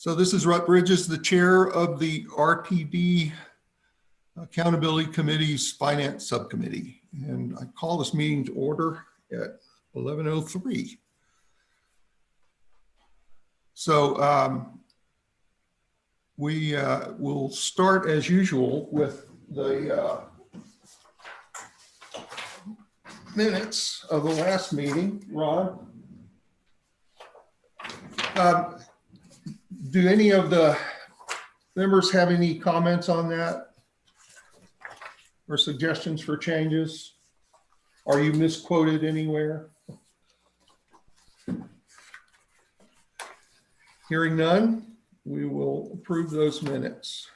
So this is Rutt Bridges, the chair of the RTD Accountability Committee's Finance Subcommittee. And I call this meeting to order at 11:03. So um, we uh, will start as usual with the uh, minutes of the last meeting. Ron? Um, Do any of the members have any comments on that? Or suggestions for changes? Are you misquoted anywhere? Hearing none, we will approve those minutes.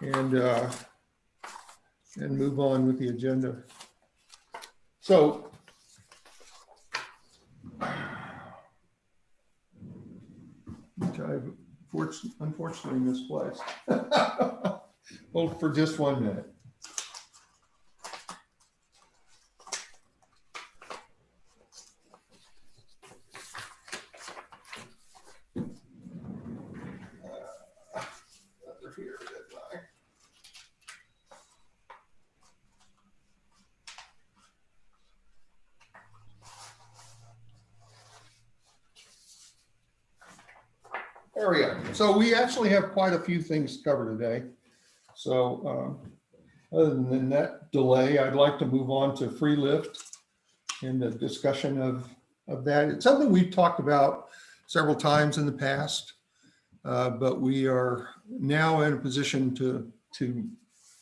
And, uh, and move on with the agenda. So which I've fortu- unfortunately misplaced. Hold for just one minute. Uh, They're here, didn't I? There we go. So we actually have quite a few things to cover today. So um, other than that delay, I'd like to move on to free lift and the discussion of, of that. It's something we've talked about several times in the past, uh, but we are now in a position to, to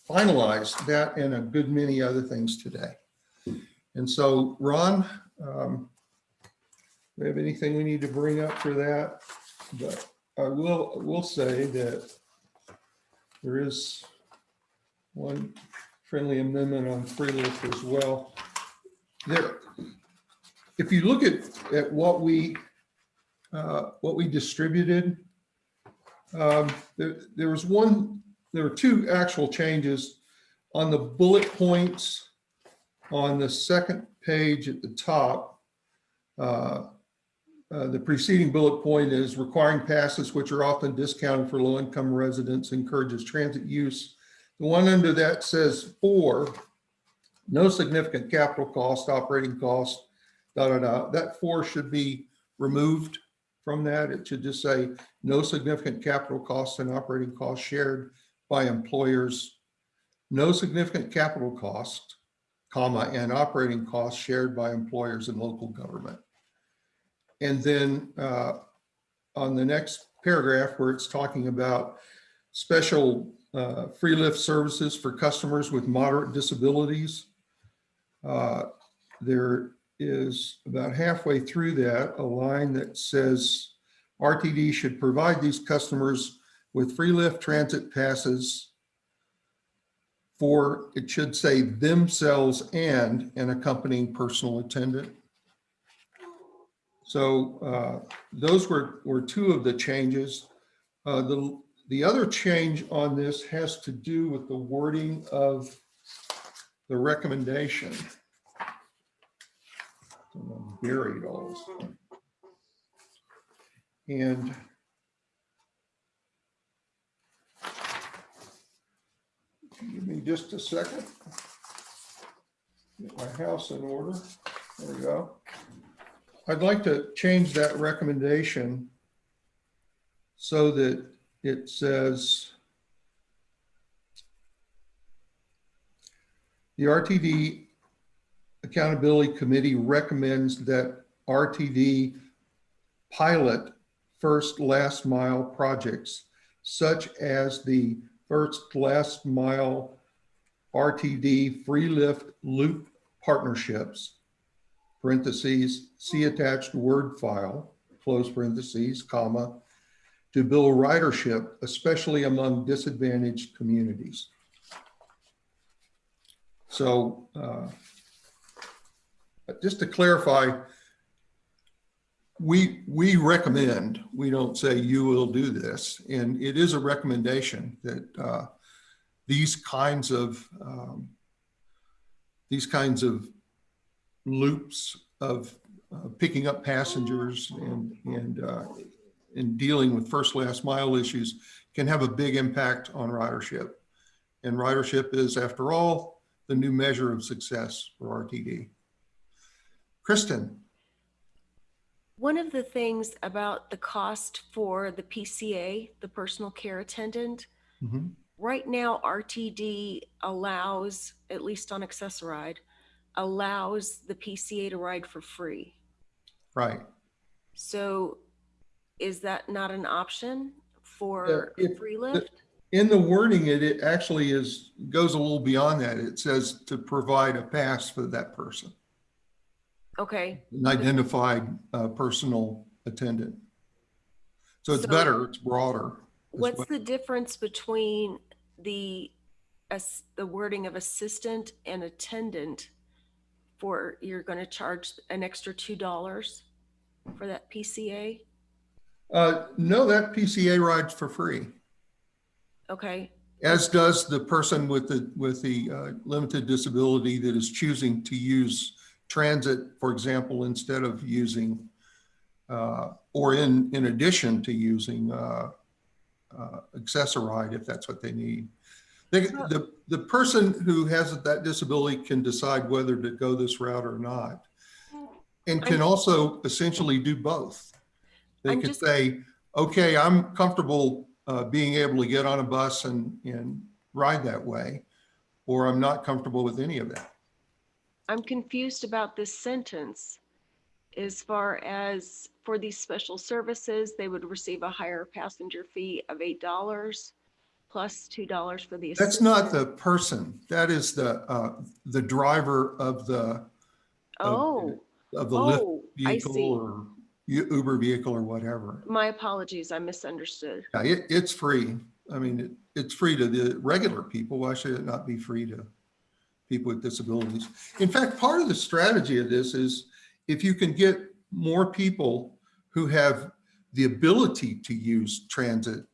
finalize that and a good many other things today. And so Ron, um, we have anything we need to bring up for that? But I will, will say that there is one friendly amendment on free lift as well. There, if you look at, at what we, uh, what we distributed, um, there, there was one, there were two actual changes on the bullet points on the second page at the top. Uh, uh, The preceding bullet point is requiring passes which are often discounted for low-income residents encourages transit use. The one under that says four, no significant capital cost, operating cost, da, da, da. That four should be removed from that. It should just say no significant capital costs and operating costs shared by employers. No significant capital cost, comma, and operating costs shared by employers and local government. And then uh, on the next paragraph where it's talking about special uh, free lift services for customers with moderate disabilities, uh, there is about halfway through that a line that says RTD should provide these customers with free lift transit passes for, it should say themselves and an accompanying personal attendant. So uh, those were, were two of the changes. Uh, The, the other change on this has to do with the wording of the recommendation. I'm Buried all this. And give me just a second. Get my house in order. There we go. I'd like to change that recommendation so that it says the RTD Accountability Committee recommends that RTD pilot first last mile projects such as the first last mile RTD free lift loop partnerships parentheses, see attached Word file, close parentheses, comma, to build ridership, especially among disadvantaged communities. So uh, just to clarify, we, we recommend, we don't say you will do this, and it is a recommendation that uh, these kinds of um, these kinds of loops of uh, picking up passengers and, and uh, in dealing with first, last mile issues can have a big impact on ridership. And ridership is, after all, the new measure of success for RTD. Kristen, One of the things about the cost for the PCA, the personal care attendant, Mhm. right now RTD allows, at least on Access-a-Ride, allows the PCA to ride for free. right, So is that not an option for if- free lift? in the wording, it, it actually is, goes a little beyond that. It says to provide a pass for that person, Okay, an identified uh, personal attendant. So it's So- better, it's broader. what's well. the difference between the, as, the wording of assistant and attendant for, you're gonna charge an extra two dollars for that PCA? Uh, no, that PCA rides for free, Okay, as does the person with the, with the uh, limited disability that is choosing to use transit, for example, instead of using, uh, or in, in addition to using uh, uh, Access-a-Ride, if that's what they need. They, the, the person who has that disability can decide whether to go this route or not. And can also essentially do both. They I'm could just- say, okay, I'm comfortable uh, being able to get on a bus and, and ride that way, or I'm not comfortable with any of that. I'm confused about this sentence. As far as for these special services, they would receive a higher passenger fee of eight dollars plus two dollars for the. That's not the person. That is the, uh, the driver of the, Oh, of the oh, I vehicle see. or U- Uber vehicle or whatever. My apologies, I misunderstood. Yeah, it, it's free. I mean, it, it's free to the regular people. Why should it not be free to people with disabilities? In fact, part of the strategy of this is if you can get more people who have the ability to use transit,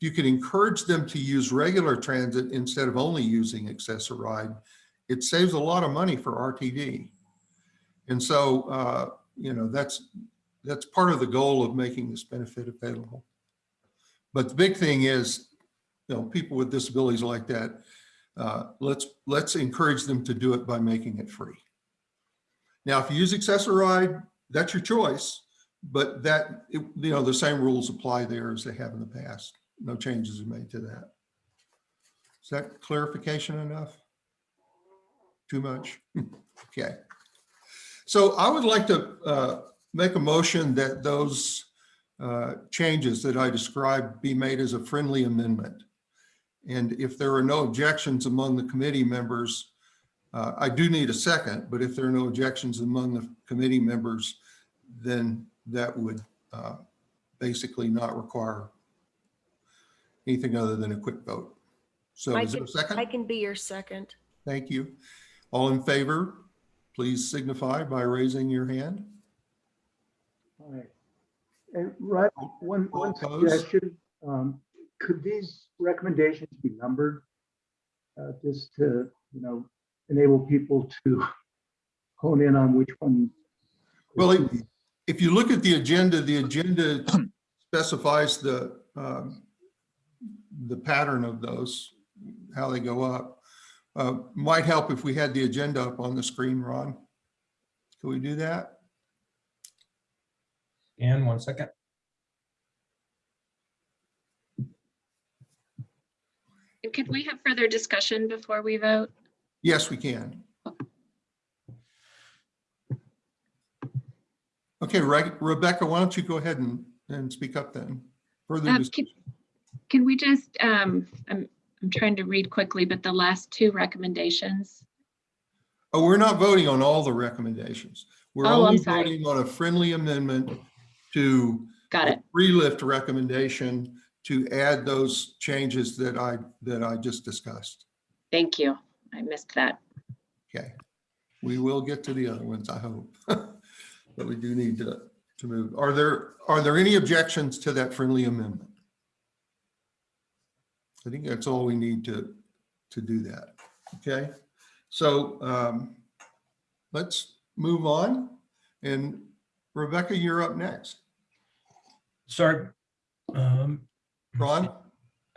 you can encourage them to use regular transit instead of only using Access-a-Ride. It saves a lot of money for RTD. And so, uh, you know, that's, that's part of the goal of making this benefit available. But the big thing is, you know, people with disabilities like that, uh, let's, let's encourage them to do it by making it free. Now, if you use Access-a-Ride, that's your choice, but that, it- you know, the same rules apply there as they have in the past. No changes are made to that. Is that clarification enough? Too much? Okay. So I would like to uh, make a motion that those uh, changes that I described be made as a friendly amendment. And if there are no objections among the committee members, uh, I do need a second, but if there are no objections among the committee members, then that would uh, basically not require anything other than a quick vote. So I is there a second? I can be your second. Thank you. All in favor, please signify by raising your hand. All right. And right, one, All one opposed? suggestion, um, could these recommendations be numbered? Uh, just to, you know, enable people to hone in on which one. Well, if, if you look at the agenda, the agenda specifies the, um, the pattern of those, how they go up. Uh, Might help if we had the agenda up on the screen, Ron. Can we do that? And one second. And Could we have further discussion before we vote? Yes, we can. Okay, Re- Rebecca, why don't you go ahead and, and speak up then? Further, Uh, dis- Can can we just, um, I'm, I'm trying to read quickly, but the last two recommendations. oh, we're not voting on all the recommendations. We're Oh, I'm only sorry. voting on a friendly amendment to Got it. free lift recommendation to add those changes that I, that I just discussed. Thank you. I missed that. Okay. We will get to the other ones, I hope. But we do need to, to move. Are there, are there any objections to that friendly amendment? I think that's all we need to, to do that. Okay? So um, let's move on. And Rebecca, you're up next. Sorry, Um, Ron?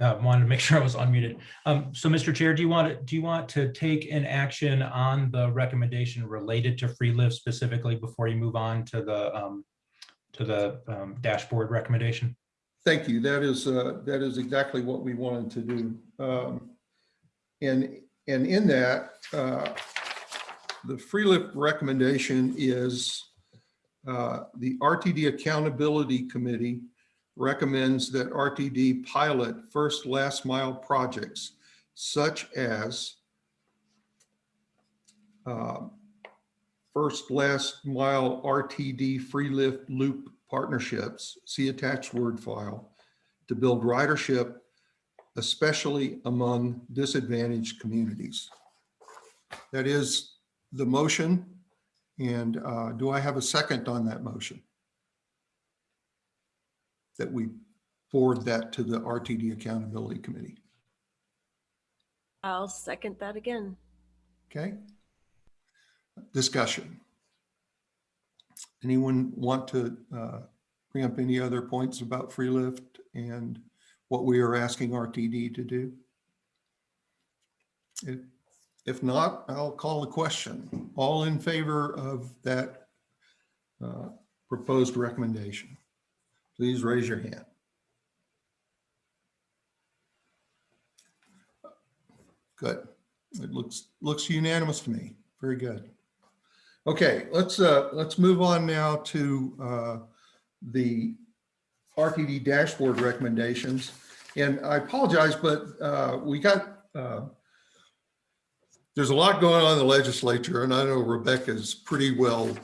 uh, wanted to make sure I was unmuted. Um, so Mr. Chair, do you want to, do you want to take an action on the recommendation related to free lift specifically before you move on to the, um, to the, um, dashboard recommendation? Thank you. That is, uh, that is exactly what we wanted to do. Um, And, and in that, uh, the free lift recommendation is uh, the RTD Accountability Committee recommends that RTD pilot first last mile projects such as uh, first last mile RTD free lift loop partnerships, see attached word file, to build ridership, especially among disadvantaged communities. That is the motion. And uh, do I have a second on that motion? That we forward that to the RTD Accountability Committee. I'll second that again. Okay? Discussion. Anyone want to uh, bring up any other points about free lift and what we are asking RTD to do? If if not, I'll call the question. All in favor of that uh, proposed recommendation? Please raise your hand. Good. It looks, looks unanimous to me. Very good. Okay, let's, uh, let's move on now to, uh, the RTD dashboard recommendations. And I apologize, but, uh, we got, uh, there's a lot going on in the legislature and I know Rebecca's pretty well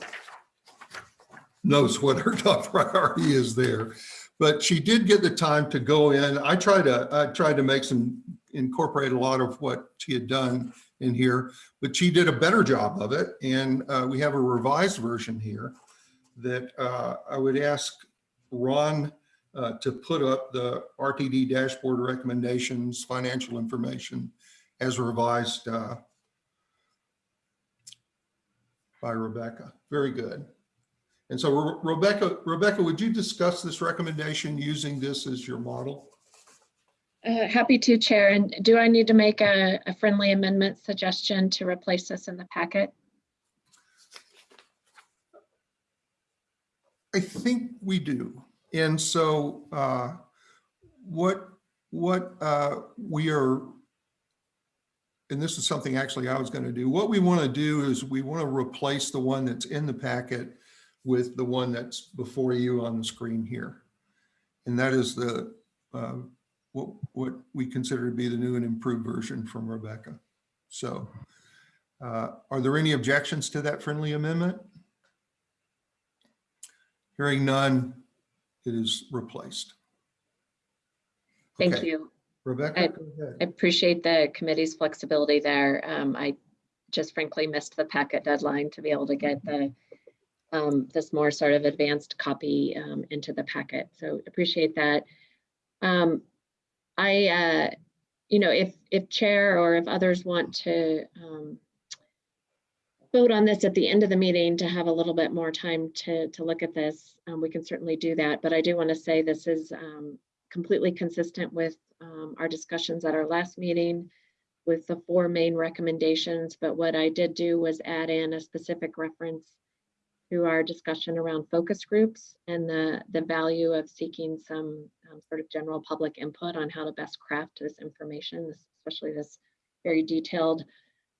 knows what her top priority is there. But she did get the time to go in. I tried to, I tried to make some, incorporate a lot of what she had done in here, but she did a better job of it. And uh, we have a revised version here that uh, I would ask Ron uh, to put up the RTD dashboard recommendations, financial information as revised uh, by Rebecca. Very good. And so Re- Rebecca, Rebecca, would you discuss this recommendation using this as your model? Uh, happy to, Chair. And do I need to make a, a friendly amendment suggestion to replace this in the packet? I think we do. And so uh, what, what uh, we are, and this is something actually I was going to do, what we want to do is we want to replace the one that's in the packet with the one that's before you on the screen here. And that is the, uh, what, what we consider to be the new and improved version from Rebecca. So uh, are there any objections to that friendly amendment? Hearing none, it is replaced. Thank Okay, you. Rebecca, I- go ahead. I appreciate the committee's flexibility there. Um, I just frankly missed the packet deadline to be able to get the um, this more sort of advanced copy um, into the packet. So appreciate that. Um, I, uh, you know, if if chair or if others want to um, vote on this at the end of the meeting to have a little bit more time to to look at this, um, we can certainly do that. But I do want to say this is um, completely consistent with um, our discussions at our last meeting with the four main recommendations. But what I did do was add in a specific reference to our discussion around focus groups and the, the value of seeking some um, sort of general public input on how to best craft this information, especially this very detailed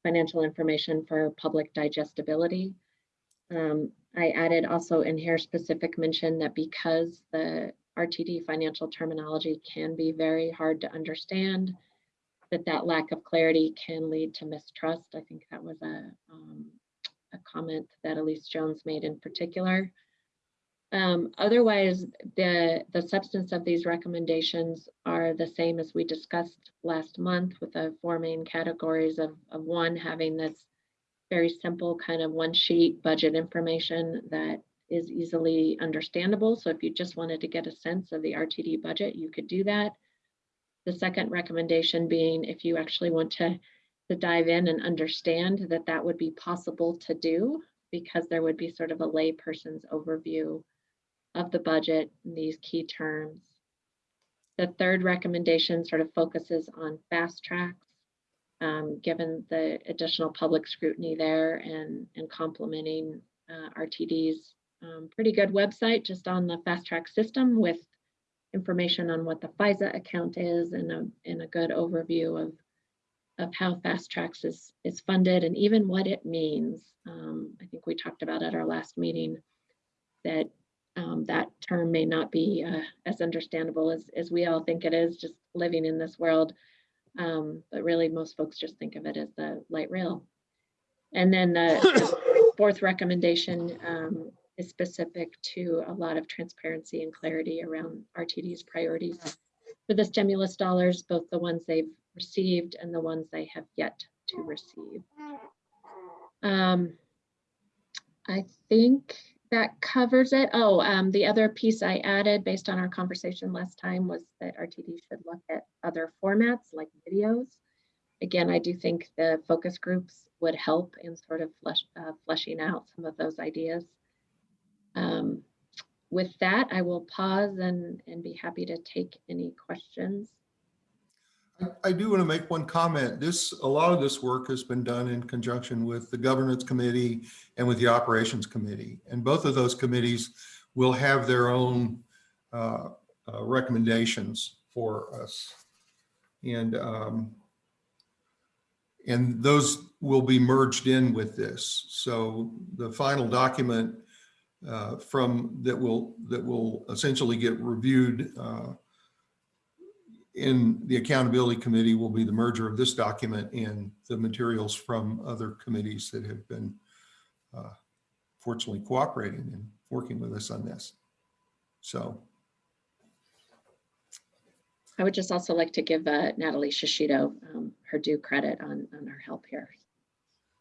financial information for public digestibility. Um, I added also in here specific mention that because the RTD financial terminology can be very hard to understand, that that lack of clarity can lead to mistrust. I think that was a, um, comment that Elise Jones made in particular. Um, otherwise, the, the substance of these recommendations are the same as we discussed last month with the four main categories of, of one, having this very simple kind of one sheet budget information that is easily understandable. So if you just wanted to get a sense of the RTD budget, you could do that. The second recommendation being if you actually want to, to dive in and understand that that would be possible to do because there would be sort of a layperson's overview of the budget and these key terms. The third recommendation sort of focuses on FasTracks. um, Given the additional public scrutiny there and, and complementing uh, RTD's um, pretty good website just on the fast track system with information on what the FISA account is and a, and a good overview of, of how FasTracks is, is funded and even what it means. Um, I think we talked about at our last meeting that um, that term may not be uh, as understandable as, as we all think it is, just living in this world. Um, but really, most folks just think of it as the light rail. And then the the fourth recommendation um, is specific to a lot of transparency and clarity around RTD's priorities for the stimulus dollars, both the ones they've received and the ones they have yet to receive. Um, I think that covers it. Oh, um, the other piece I added based on our conversation last time was that RTD should look at other formats like videos. Again, I do think the focus groups would help in sort of flesh, uh, fleshing out some of those ideas. Um, with that, I will pause and, and be happy to take any questions. I- do want to make one comment. This, a lot of this work has been done in conjunction with the governance committee and with the operations committee. And both of those committees will have their own uh, uh, recommendations for us. And, um, and those will be merged in with this. So the final document uh, from, that will, that will essentially get reviewed uh, in the accountability committee will be the merger of this document and the materials from other committees that have been uh, fortunately cooperating and working with us on this. So, I would just also like to give uh, Natalie Shishido um, her due credit on, on her help here.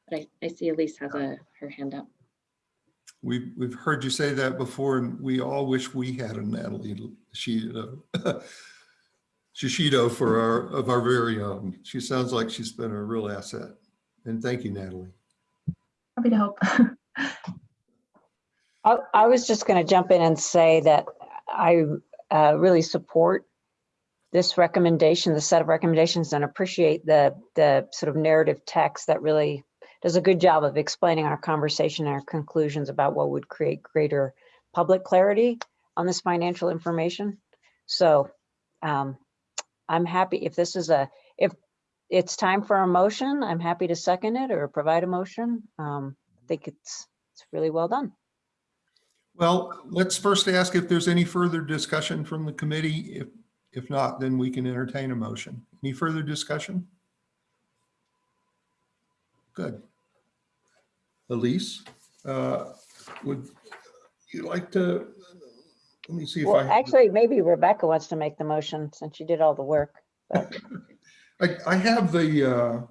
But I, I see Elise has a, her hand up. we've, we've heard you say that before and we all wish we had a Natalie Shishido, Shishido for our, of our very own. She sounds like she's been a real asset. And thank you, Natalie. Happy to help. I, I was just going to jump in and say that I uh, really support this recommendation, the set of recommendations, and appreciate the, the sort of narrative text that really does a good job of explaining our conversation and our conclusions about what would create greater public clarity on this financial information. So um, I'm happy if this is a, if it's time for a motion, I'm happy to second it or provide a motion. Um, I think it's, it's really well done. Well, let's first ask if there's any further discussion from the committee. If, if not, then we can entertain a motion. Any further discussion? Good. Elise, uh, would you like to, let me see if Well, I, actually, maybe Rebecca wants to make the motion since she did all the work. but- I, I have the, uh,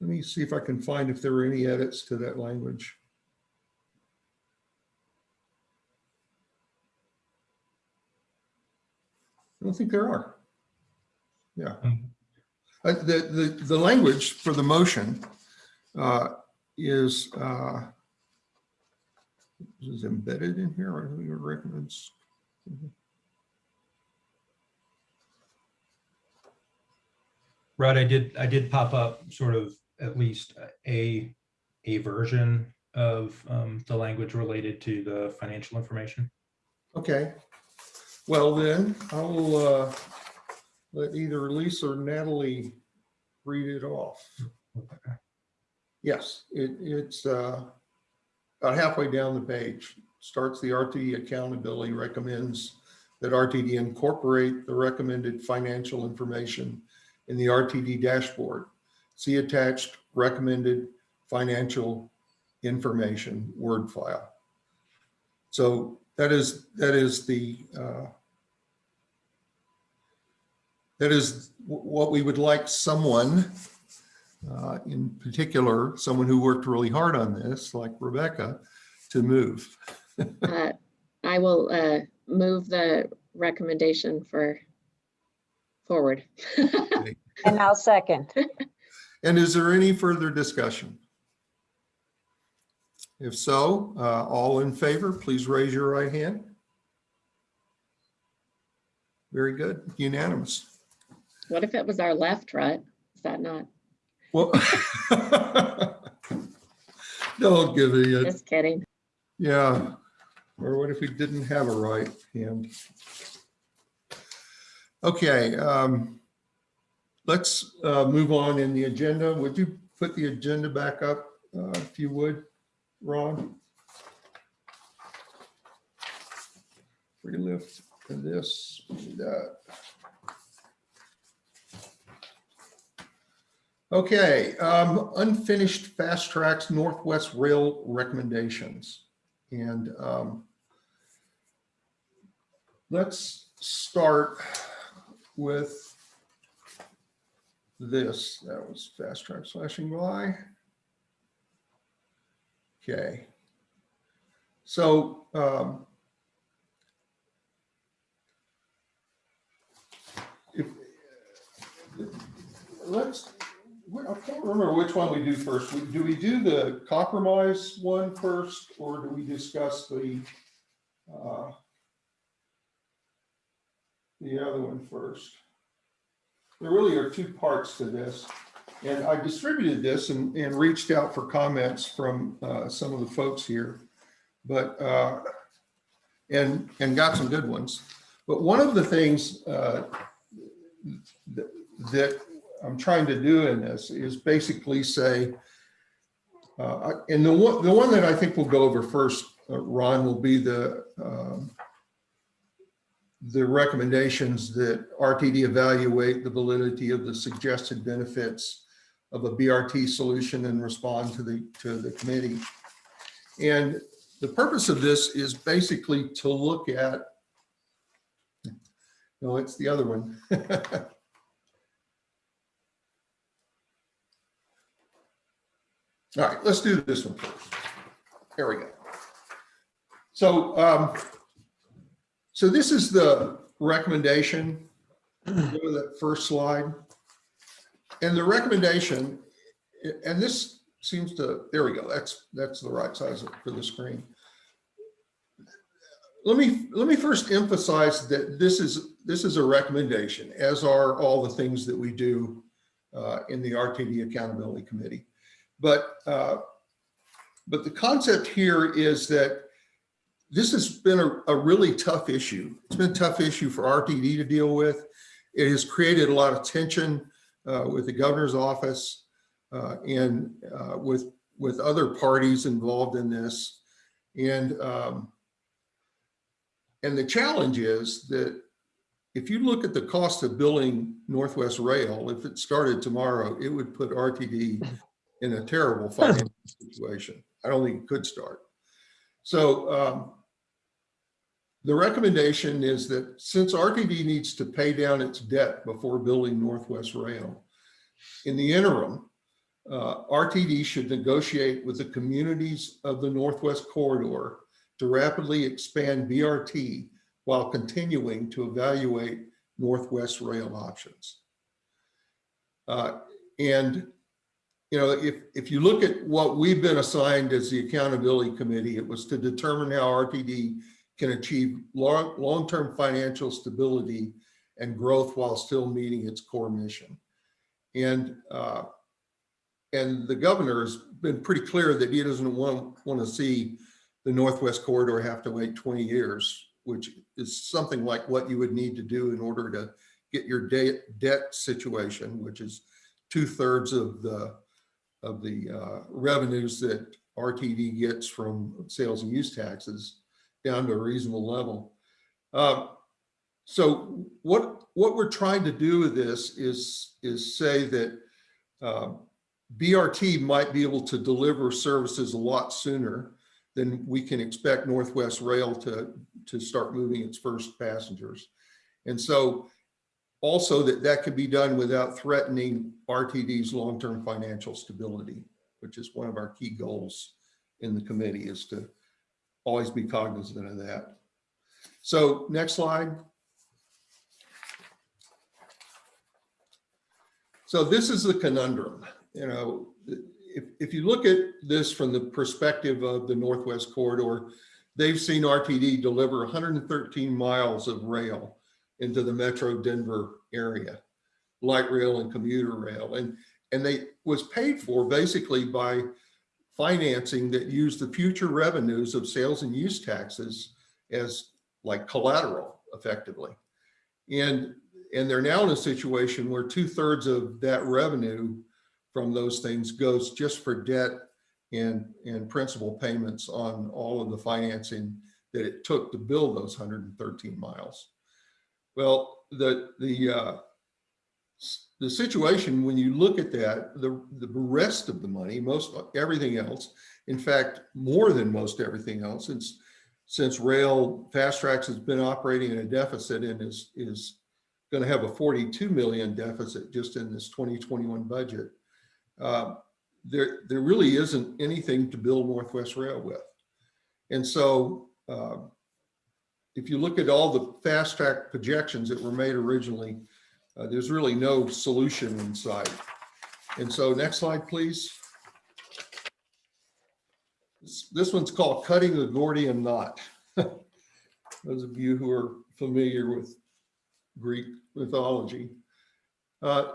let me see if I can find if there are any edits to that language. I don't think there are. Yeah. Um, Uh, The, the, the language for the motion uh, is, uh, is embedded in here or who recommends? Rod, I did, I did pop up sort of at least a, a version of um, the language related to the financial information. Okay. Well, then I'll uh, let either Elise or Natalie read it off. Okay. Yes, it, it's uh, about halfway down the page. Starts the RTD accountability recommends that RTD incorporate the recommended financial information in the RTD dashboard. See attached recommended financial information Word file. So that is, that is the, uh, that is what we would like someone, uh, in particular, someone who worked really hard on this, like Rebecca, to move. Uh, I will uh, move the recommendation for forward. And I'll second. And is there any further discussion? If so, uh, all in favor, please raise your right hand. Very good, unanimous. What if it was our left, right? Is that not? Well, don't give me a, Just kidding. yeah. Or what if we didn't have a right hand? Okay, um, let's uh, move on in the agenda. Would you put the agenda back up, uh, if you would, Ron? Free lift and this, that. Okay, um, unfinished FasTracks Northwest Rail recommendations. And, um, let's start with this. That was fast track slashing by. Okay. So, um, if, let's, I can't remember which one we do first. We- Do we do the compromise one first, or do we discuss the, uh, the other one first? There really are two parts to this. And I distributed this and, and reached out for comments from, uh, some of the folks here. But, uh, and, and got some good ones. But one of the things, uh, that, that I'm trying to do in this is basically say, uh, and the one, the one that I think we'll go over first, uh, Ron, will be the, um, the recommendations that RTD evaluate the validity of the suggested benefits of a BRT solution and respond to the, to the committee. And the purpose of this is basically to look at, no, it's the other one. All right, let's do this one first. There we go. So, um, so this is the recommendation, go to that first slide. And the recommendation, and this seems to, there we go, that's, that's the right size for the screen. Let me, let me first emphasize that this is, this is a recommendation, as are all the things that we do uh, in the RTD Accountability Committee. But, uh, but the concept here is that this has been a, a really tough issue. It's been a tough issue for RTD to deal with. It has created a lot of tension uh, with the governor's office uh, and uh, with, with other parties involved in this. And, um, and the challenge is that if you look at the cost of building Northwest Rail, if it started tomorrow, it would put RTD in a terrible financial situation. I don't think it could start. So um, the recommendation is that since RTD needs to pay down its debt before building Northwest Rail, in the interim, uh, RTD should negotiate with the communities of the Northwest Corridor to rapidly expand BRT while continuing to evaluate Northwest Rail options. Uh, and you know, if, if you look at what we've been assigned as the accountability committee, it was to determine how RTD can achieve long, long-term financial stability and growth while still meeting its core mission. And, uh, and the governor has been pretty clear that he doesn't want, want to see the Northwest Corridor have to wait 20 years, which is something like what you would need to do in order to get your debt, debt situation, which is two thirds of the of the uh, revenues that RTD gets from sales and use taxes down to a reasonable level. Uh, so what what we're trying to do with this is is say that uh, BRT might be able to deliver services a lot sooner than we can expect Northwest Rail to to start moving its first passengers, and so also that that could be done without threatening RTD's long-term financial stability, which is one of our key goals in the committee is to always be cognizant of that. So next slide. So this is the conundrum, you know, if, if you look at this from the perspective of the Northwest Corridor, they've seen RTD deliver 113 miles of rail into the Metro Denver area, light rail and commuter rail. And, and they was paid for basically by financing that used the future revenues of sales and use taxes as like collateral effectively. And, and they're now in a situation where two thirds of that revenue from those things goes just for debt and, and principal payments on all of the financing that it took to build those 113 miles. Well, the, the, uh, the situation, when you look at that, the, the rest of the money, most, everything else, in fact, more than most everything else, since, since rail FasTracks has been operating in a deficit and is, is going to have a 42 million deficit just in this 2021 budget. Uh, there, there really isn't anything to build Northwest Rail with. And so uh, if you look at all the fast track projections that were made originally, uh, there's really no solution in sight. And so next slide, please. This, this one's called cutting the Gordian knot. Those of you who are familiar with Greek mythology. Uh,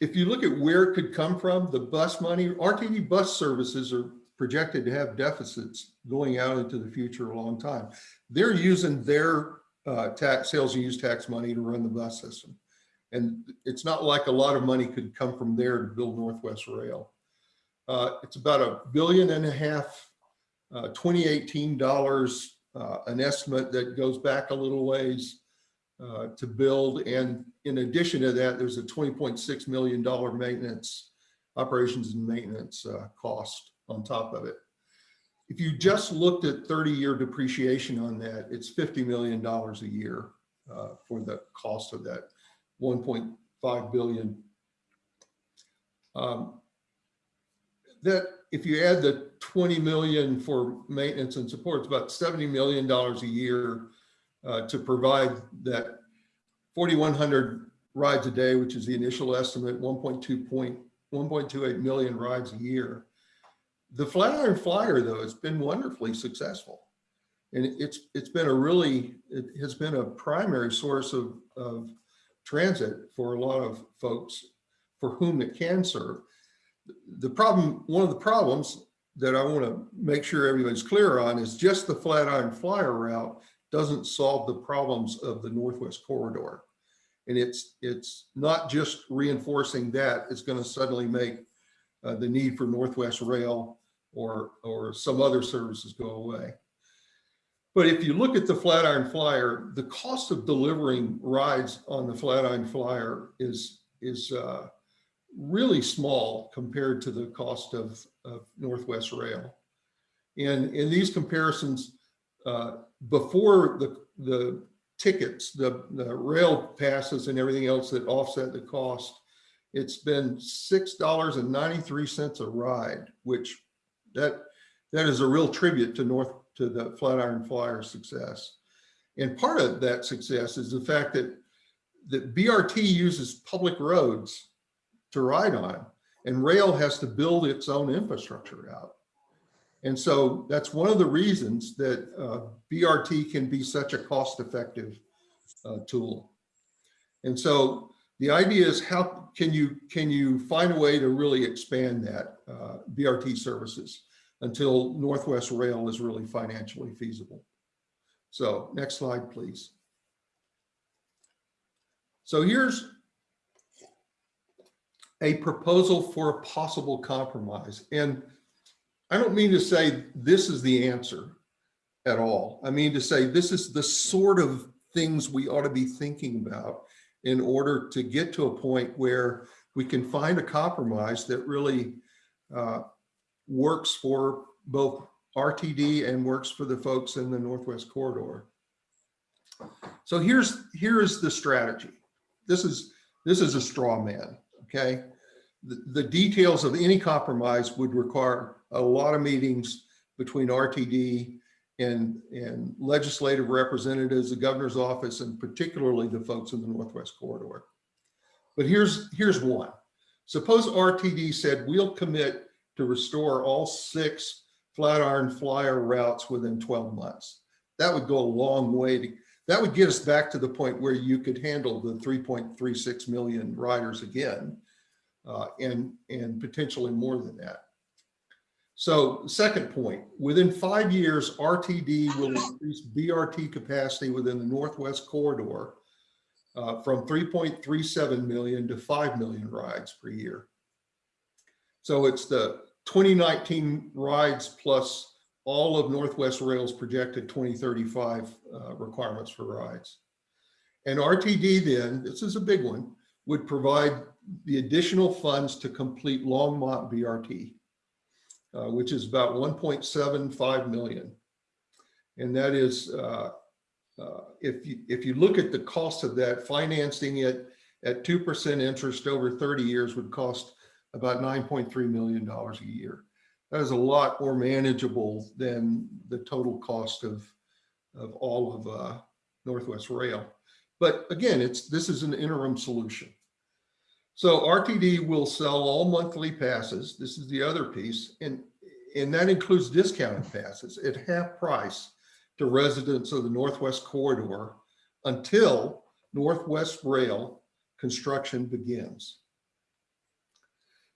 if you look at where it could come from, the bus money, RTD bus services are projected to have deficits going out into the future a long time. They're using their uh, tax, sales and use tax money to run the bus system. And it's not like a lot of money could come from there to build Northwest Rail. Uh, it's about a billion and a half, uh, 2018 dollars, uh, an estimate that goes back a little ways uh, to build. And in addition to that, there's a $20.6 million maintenance, operations and maintenance uh, cost on top of it. If you just looked at 30-year depreciation on that, it's $50 million a year uh, for the cost of that 1.5 billion. Um, That, if you add the 20 million for maintenance and support, it's about $70 million a year uh, to provide that 4,100 rides a day, which is the initial estimate, 1.2 point, 1.28 million rides a year. The Flatiron Flyer, though, has been wonderfully successful. And it's, it's been a really, it has been a primary source of, of transit for a lot of folks for whom it can serve. The problem, one of the problems that I want to make sure everybody's clear on is just the Flatiron Flyer route doesn't solve the problems of the Northwest Corridor. And it's, it's not just reinforcing that, it's going to suddenly make uh, the need for Northwest Rail or, or some other services go away. But if you look at the Flatiron Flyer, the cost of delivering rides on the Flatiron Flyer is, is uh, really small compared to the cost of, of Northwest Rail. And in these comparisons, uh, before the, the tickets, the, the rail passes and everything else that offset the cost, it's been $6.93 a ride, which that, that is a real tribute to North, to the Flatiron Flyer success. And part of that success is the fact that, that BRT uses public roads to ride on, and rail has to build its own infrastructure out. And so that's one of the reasons that uh, BRT can be such a cost-effective uh, tool. And so the idea is how can you can you find a way to really expand that uh, BRT services until Northwest Rail is really financially feasible. So next slide, please. So here's a proposal for a possible compromise. And I don't mean to say this is the answer at all. I mean to say this is the sort of things we ought to be thinking about in order to get to a point where we can find a compromise that really uh, works for both RTD and works for the folks in the Northwest Corridor. So here's here's the strategy. This is this is a straw man, okay? The, the details of any compromise would require a lot of meetings between RTD and, and legislative representatives, the governor's office, and particularly the folks in the Northwest Corridor. But here's, here's one. Suppose RTD said, we'll commit to restore all six Flatiron Flyer routes within 12 months. That would go a long way to, that would get us back to the point where you could handle the 3.36 million riders again, uh, and, and potentially more than that. So second point, within five years, RTD will increase BRT capacity within the Northwest Corridor uh, from 3.37 million to 5 million rides per year. So it's the 2019 rides plus all of Northwest Rail's projected 2035 uh, requirements for rides. And RTD then, this is a big one, would provide the additional funds to complete Longmont BRT, uh, which is about 1.75 million. And that is, uh, uh, if you, if you look at the cost of that, financing it at 2% interest over 30 years would cost about $9.3 million a year. That is a lot more manageable than the total cost of, of all of uh, Northwest Rail. But again, it's, this is an interim solution. So RTD will sell all monthly passes. This is the other piece. And, and that includes discounted passes at half price to residents of the Northwest Corridor until Northwest Rail construction begins.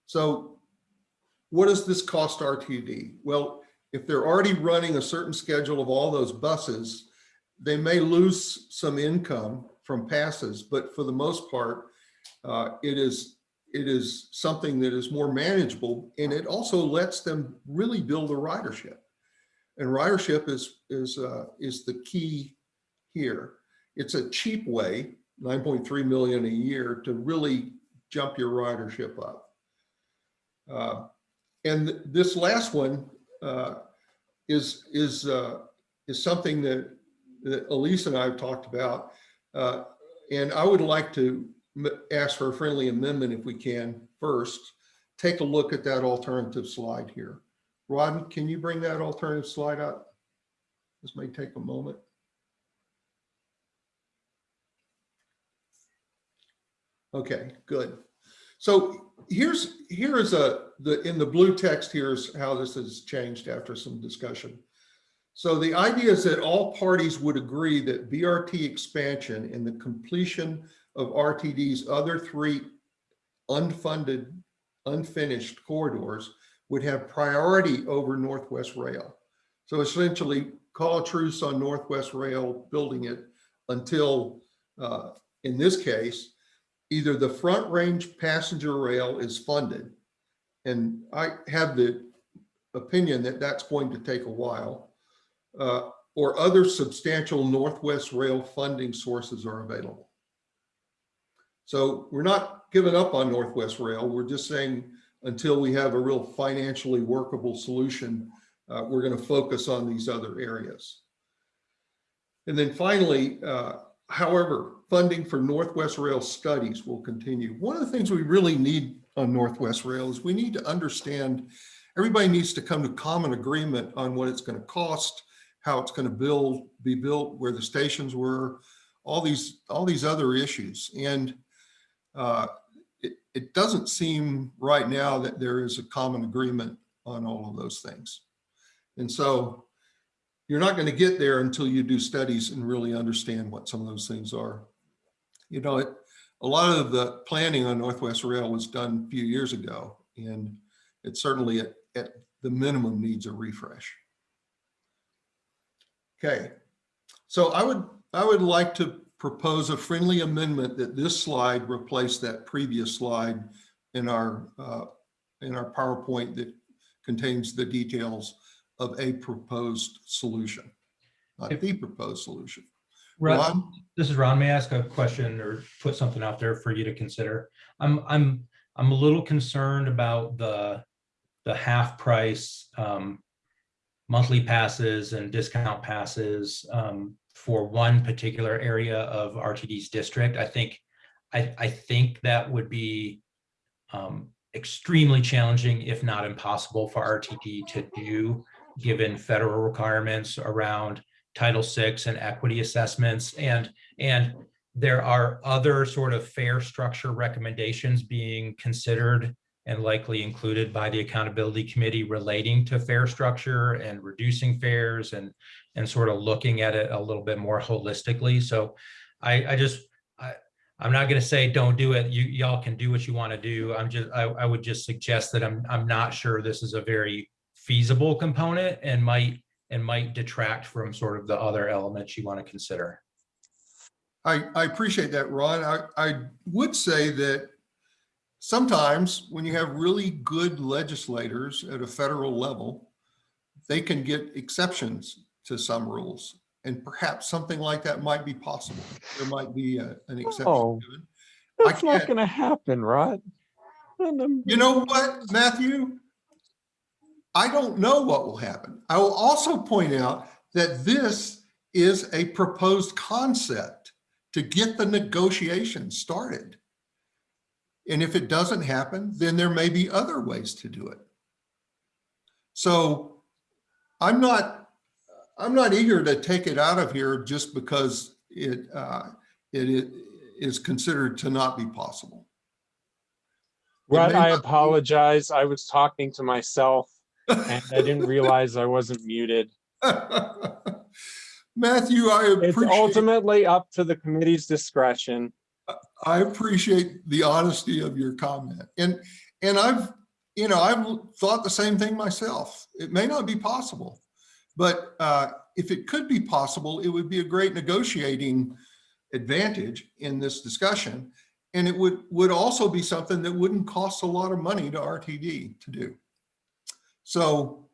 So what does this cost RTD? Well, if they're already running a certain schedule of all those buses, they may lose some income from passes, but for the most part, uh, it is it is something that is more manageable and it also lets them really build a ridership. And ridership is is uh, is the key here. It's a cheap way, 9.3 million a year, to really jump your ridership up. Uh, and this last one uh, is is uh, is something that, that Elise and I have talked about, uh, and I would like to ask for a friendly amendment if we can first. Take a look at that alternative slide here. Rod, can you bring that alternative slide up? This may take a moment. Okay, good. So here's here is a the in the blue text here's how this has changed after some discussion. So the idea is that all parties would agree that BRT expansion and the completion of RTD's other three unfunded, unfinished corridors would have priority over Northwest Rail. So essentially call a truce on Northwest Rail building it until, uh, in this case, either the front range passenger rail is funded. And I have the opinion that that's going to take a while. Uh, or other substantial Northwest Rail funding sources are available. So we're not giving up on Northwest Rail. We're just saying until we have a real financially workable solution, uh, we're going to focus on these other areas. And then finally, uh, however, funding for Northwest Rail studies will continue. One of the things we really need on Northwest Rail is we need to understand, everybody needs to come to common agreement on what it's going to cost, how it's going to build, be built, where the stations were, all these, all these other issues. And uh, it, it doesn't seem right now that there is a common agreement on all of those things. And so you're not going to get there until you do studies and really understand what some of those things are. You know, it, a lot of the planning on Northwest Rail was done a few years ago, and it certainly at, at the minimum needs a refresh. Okay, so I would I would like to propose a friendly amendment that this slide replace that previous slide in our uh, in our PowerPoint that contains the details of a proposed solution, not If- the proposed solution. Ron, Ron? this is Ron. May I ask a question or put something out there for you to consider? I'm, I'm, I'm a little concerned about the, the half price um, monthly passes and discount passes um, for one particular area of RTD's district. I think, I, I think that would be um, extremely challenging, if not impossible for RTD to do, given federal requirements around Title VI and equity assessments. And, and there are other sort of fare structure recommendations being considered and likely included by the accountability committee relating to fare structure and reducing fares and, and sort of looking at it a little bit more holistically. So I, I just, I, I'm not gonna say don't do it. You, y'all can do what you want to do. I'm just, I, I would just suggest that I'm, I'm not sure this is a very feasible component and might, and might detract from sort of the other elements you want to consider. I, I appreciate that, Ron. I, I would say that sometimes when you have really good legislators at a federal level, they can get exceptions to some rules. And perhaps something like that might be possible. There might be a- an exception. Oh, to. I That's not gonna happen, Rod. You know what, Matthew? I don't know what will happen. I will also point out that this is a proposed concept to get the negotiations started. And if it doesn't happen, then there may be other ways to do it. So I'm not, I'm not eager to take it out of here just because it, uh, it i- is considered to not be possible. It may I apologize. I was talking to myself and I didn't realize I wasn't muted. Matthew, I It's ultimately up to the committee's discretion. I appreciate the honesty of your comment. And, and I've, you know, I've thought the same thing myself. It may not be possible. But uh, if it could be possible, it would be a great negotiating advantage in this discussion. And it would, would also be something that wouldn't cost a lot of money to RTD to do. So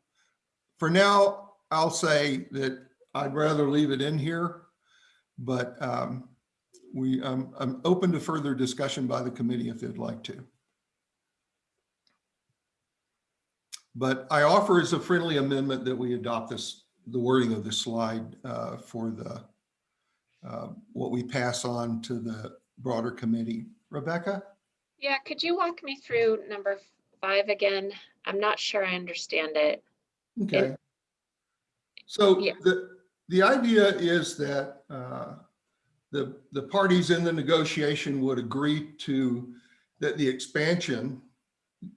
for now, I'll say that I'd rather leave it in here. But um, we, I'm, I'm open to further discussion by the committee if they'd like to. But I offer as a friendly amendment that we adopt this, the wording of the slide uh, for the, uh, what we pass on to the broader committee. Rebecca? Yeah, could you walk me through number five again? I'm not sure I understand it. Okay. So Yeah. the, the idea is that uh, the, the parties in the negotiation would agree to, that the expansion,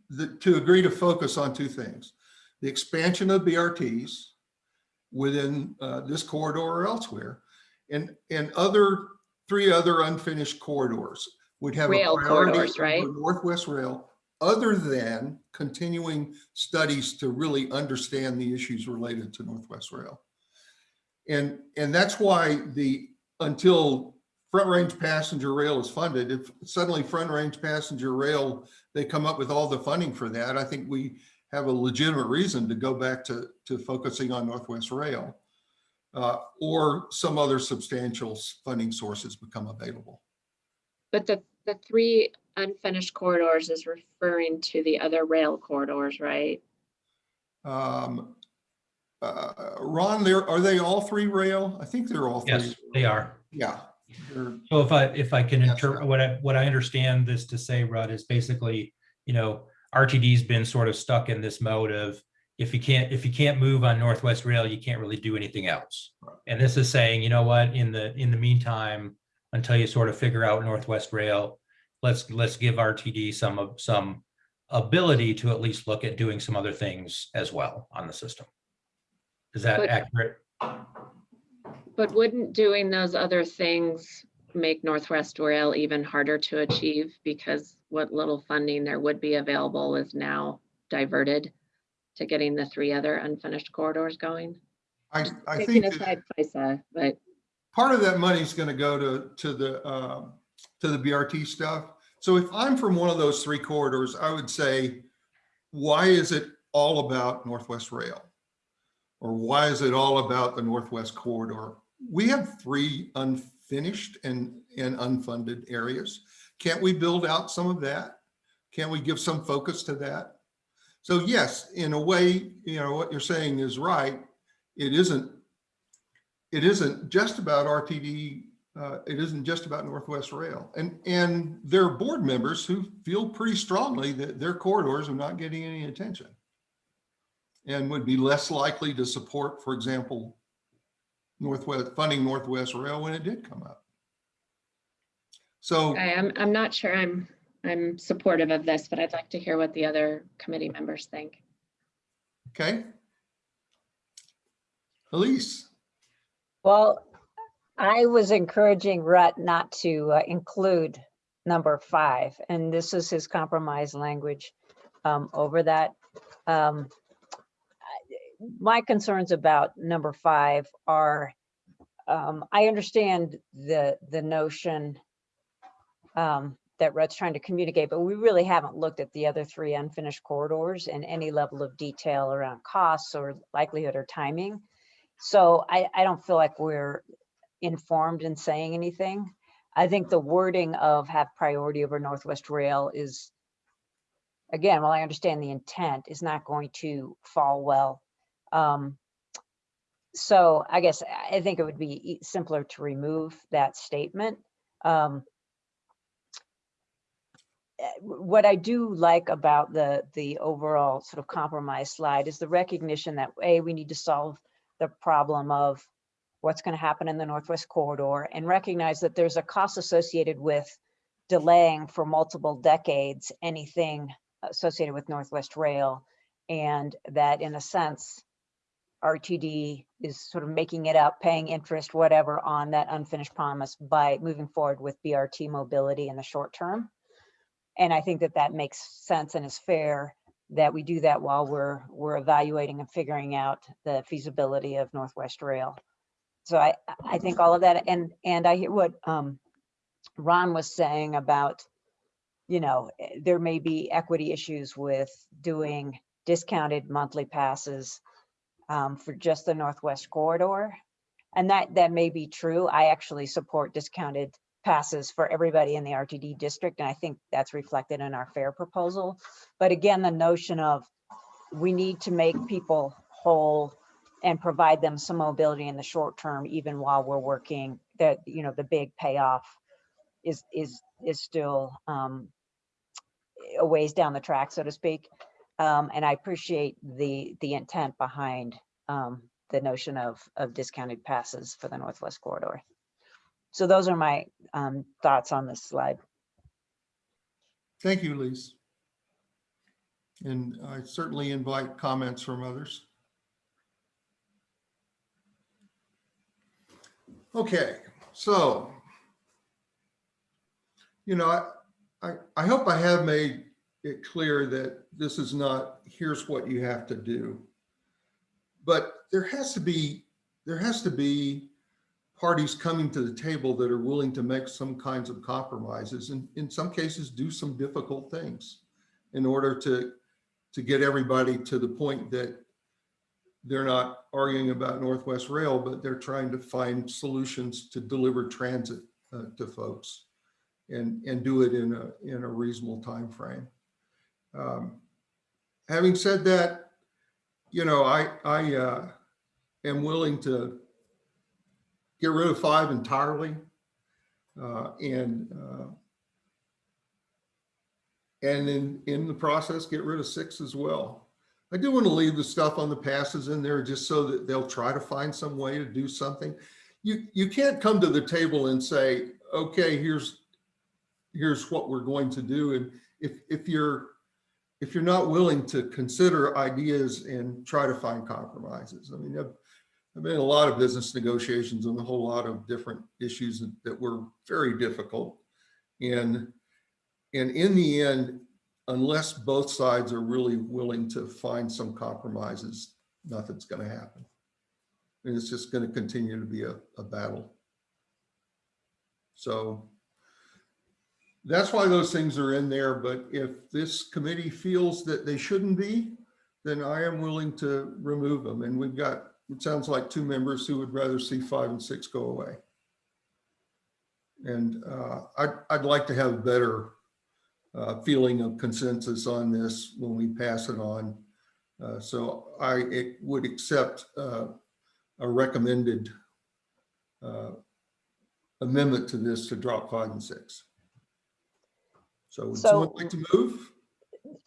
the, to agree to focus on two things. The expansion of BRTs within uh, this corridor or elsewhere, and, and other, three other unfinished corridors would have a Rail priority corridors, right? Northwest Rail, other than continuing studies to really understand the issues related to Northwest Rail. And, and that's why the, until Front Range Passenger Rail is funded, if suddenly Front Range Passenger Rail, they come up with all the funding for that, I think we have a legitimate reason to go back to, to focusing on Northwest Rail. uh, Or some other substantial funding sources become available. But the, the three unfinished corridors is referring to the other rail corridors, right? Um, uh, Ron, there, are they all three rail? I think they're all three. Yes, they are. Yeah. They're- So if I, if I can Yes, interpret, sir. what I, what I understand this to say, Rutt, is basically, you know, RTD's been sort of stuck in this mode of if you can't, if you can't move on Northwest Rail, you can't really do anything else. Right. And this is saying, you know what, in the, in the meantime, until you sort of figure out Northwest Rail, let's, let's give RTD some of, some ability to at least look at doing some other things as well on the system. Is that But- accurate? But wouldn't doing those other things make Northwest Rail even harder to achieve? Because what little funding there would be available is now diverted to getting the three other unfinished corridors going? I, I think aside FISA, but part of that money is going to go to, to the, um, to the BRT stuff. So if I'm from one of those three corridors, I would say, why is it all about Northwest Rail? Or why is it all about the Northwest Corridor? We have three unfinished and, and unfunded areas. Can't we build out some of that? Can't we give some focus to that? So yes, in a way, you know, what you're saying is right. It isn't it isn't just about RTD. Uh, it isn't just about Northwest Rail and, and there are board members who feel pretty strongly that their corridors are not getting any attention. And would be less likely to support, for example, Northwest, funding Northwest Rail when it did come up. So, I am, I'm not sure I'm, I'm supportive of this, but I'd like to hear what the other committee members think. okay. Elise, Well, I was encouraging Rutt not to uh, include number five, and this is his compromise language um, over that. Um, I- My concerns about number five are, um, I understand the, the notion um, that Rutt's trying to communicate, but we really haven't looked at the other three unfinished corridors in any level of detail around costs or likelihood or timing. So I, I don't feel like we're informed in saying anything. I think the wording of have priority over Northwest Rail is, again, while I understand the intent, is not going to fall well. Um, So I guess I think it would be simpler to remove that statement. Um, eh, What I do like about the, the overall sort of compromise slide is the recognition that, A, we need to solve the problem of what's going to happen in the Northwest Corridor and recognize that there's a cost associated with delaying for multiple decades anything associated with Northwest Rail. And that in a sense, RTD is sort of making it up, paying interest, whatever, on that unfinished promise by moving forward with BRT mobility in the short term. And I think that that makes sense and is fair that we do that while we're, we're evaluating and figuring out the feasibility of Northwest Rail. So I, I think all of that, and, and I hear what um, Ron was saying about, you know, eh, there may be equity issues with doing discounted monthly passes um, for just the Northwest Corridor. And that, that may be true. I actually support discounted passes for everybody in the RTD district, and I think that's reflected in our fare proposal. But again, the notion of we need to make people whole and provide them some mobility in the short term, even while we're working, that, you know, the big payoff is, is, is still um, a ways down the track, so to speak. Um, and I appreciate the, the intent behind um, the notion of, of discounted passes for the Northwest Corridor. So those are my um, thoughts on this slide. Thank you, Lise. And I certainly invite comments from others. Okay, so, you know, I, I, I hope I have made it clear that this is not, here's what you have to do. But there has to be, there has to be parties coming to the table that are willing to make some kinds of compromises and in some cases do some difficult things in order to, to get everybody to the point that they're not arguing about Northwest Rail, but they're trying to find solutions to deliver transit uh, to folks and, and do it in a, in a reasonable timeframe. Um, Having said that, you know, I, I uh, am willing to get rid of five entirely. uh, And, uh, and in, in the process, get rid of six as well. I do want to leave the stuff on the passes in there just so that they'll try to find some way to do something. You, you can't come to the table and say, okay, here's, here's what we're going to do. And if, if you're, if you're not willing to consider ideas and try to find compromises. I mean, I've, I've been in a lot of business negotiations on a whole lot of different issues that, were very difficult. And, and in the end, unless both sides are really willing to find some compromises, nothing's going to happen. And it's just going to continue to be a, a battle. So that's why those things are in there. But if this committee feels that they shouldn't be, then I am willing to remove them. And we've got, it sounds like two members who would rather see five and six go away. And uh, I'd, I'd like to have a better uh, feeling of consensus on this when we pass it on. Uh, So I would accept uh, a recommended uh, amendment to this to drop five and six. So would someone like to move?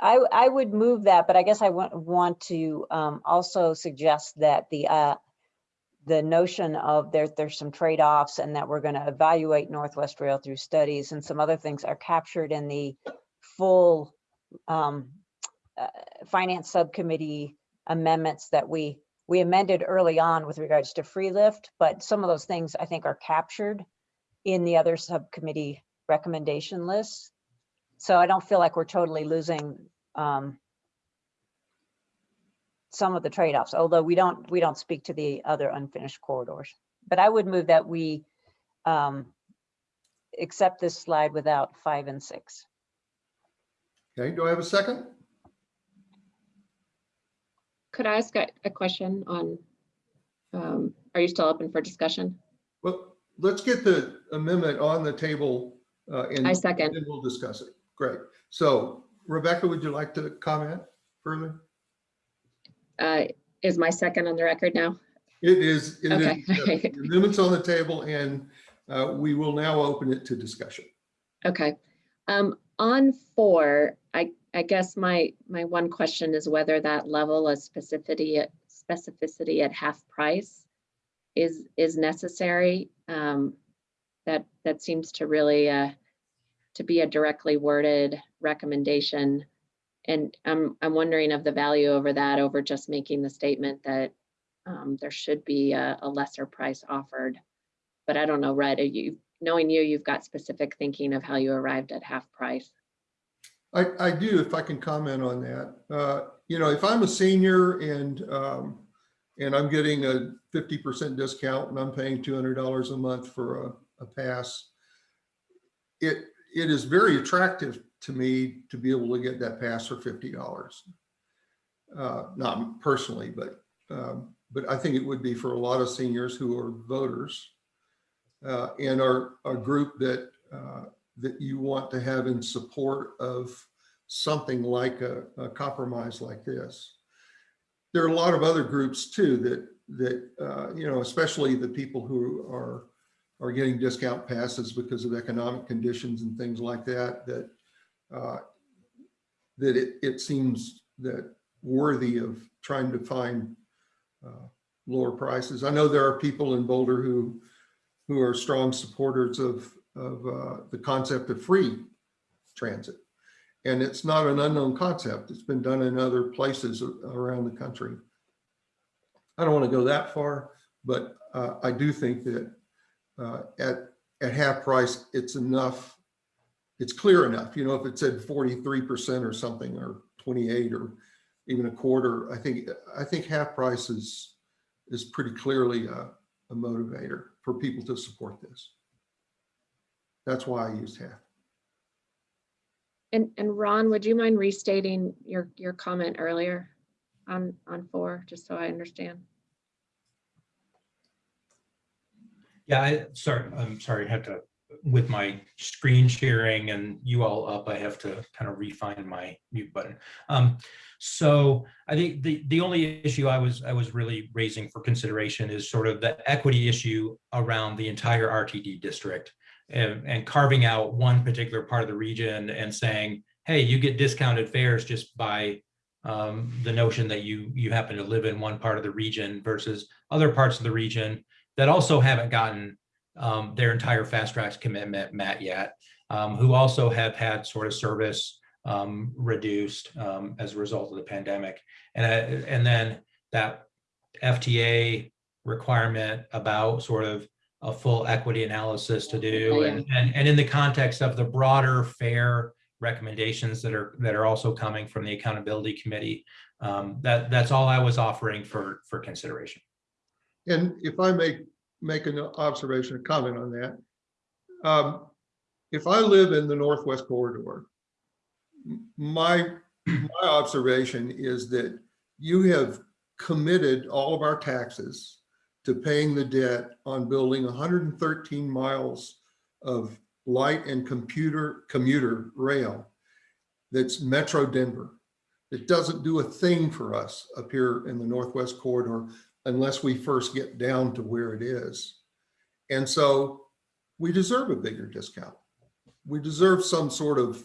I, I would move that, but I guess I want, want to um, also suggest that the, uh, the notion of there, there's some trade-offs and that we're going to evaluate Northwest Rail through studies and some other things are captured in the full um, uh, finance subcommittee amendments that we we amended early on with regards to free lift, but some of those things I think are captured in the other subcommittee recommendation lists. So I don't feel like we're totally losing um, some of the trade-offs, although we don't, we don't speak to the other unfinished corridors. But I would move that we um, accept this slide without five and six. Okay, do I have a second? Could I ask a, a question on, um, are you still open for discussion? Well, let's get the amendment on the table uh, and I second. then we'll discuss it. Great. So Rebecca, would you like to comment further? Uh, is my second on the record now? It is, it Okay. is, the amendment's on the table and uh, we will now open it to discussion. Okay. Um, on four, I, I guess my, my one question is whether that level of specificity, at specificity at half price is, is necessary. Um, that, that seems to really, uh, to be a directly worded recommendation. And I'm, I'm wondering of the value over that, over just making the statement that, um, there should be a, a lesser price offered. But I don't know, Red, are you, knowing you, you've got specific thinking of how you arrived at half price. I, I do, if I can comment on that. Uh, You know, if I'm a senior and, um, and I'm getting a fifty percent discount and I'm paying two hundred dollars a month for a, a pass, it, it is very attractive to me to be able to get that pass for fifty dollars. Uh, Not personally, but, um, but I think it would be for a lot of seniors who are voters uh, and are a group that uh, that you want to have in support of something like a, a compromise like this. There are a lot of other groups too that, that, uh, you know, especially the people who are, are getting discount passes because of economic conditions and things like that, that, uh, that it, it seems that worthy of trying to find uh, lower prices. I know there are people in Boulder who, who are strong supporters of, of uh, the concept of free transit. And it's not an unknown concept. It's been done in other places around the country. I don't want to go that far, but uh, I do think that uh, at, at half price, it's enough. It's clear enough, you know, if it said 43% or something, or 28 or even a quarter, I think, I think half price is, is pretty clearly a, a motivator for people to support this. That's why I used half. And, and Ron, would you mind restating your, your comment earlier on, on four, just so I understand? Yeah, I, sorry, I'm sorry, I had to, with my screen sharing and you all up, I have to kind of refine my mute button. Um, so I think the, the only issue I was, I was really raising for consideration is sort of the equity issue around the entire RTD district and, and carving out one particular part of the region and saying, hey, you get discounted fares just by um, the notion that you, you happen to live in one part of the region versus other parts of the region that also haven't gotten um, their entire FasTracks commitment met yet, um, who also have had sort of service um, reduced um, as a result of the pandemic. And, uh, and then that FTA requirement about sort of a full equity analysis to do. And, and, and in the context of the broader fare recommendations that are, that are also coming from the accountability committee, um, that, that's all I was offering for, for consideration. And if I may make an observation, a comment on that. Um, If I live in the Northwest Corridor, my, my observation is that you have committed all of our taxes to paying the debt on building 113 miles of light and computer commuter rail that's Metro Denver. It doesn't do a thing for us up here in the Northwest Corridor unless we first get down to where it is. And so we deserve a bigger discount. We deserve some sort of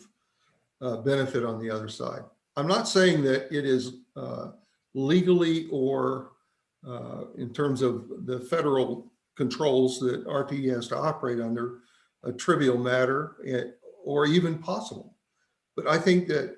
uh, benefit on the other side. I'm not saying that it is uh, legally or uh, in terms of the federal controls that RTD has to operate under a trivial matter eh, or even possible. But I think that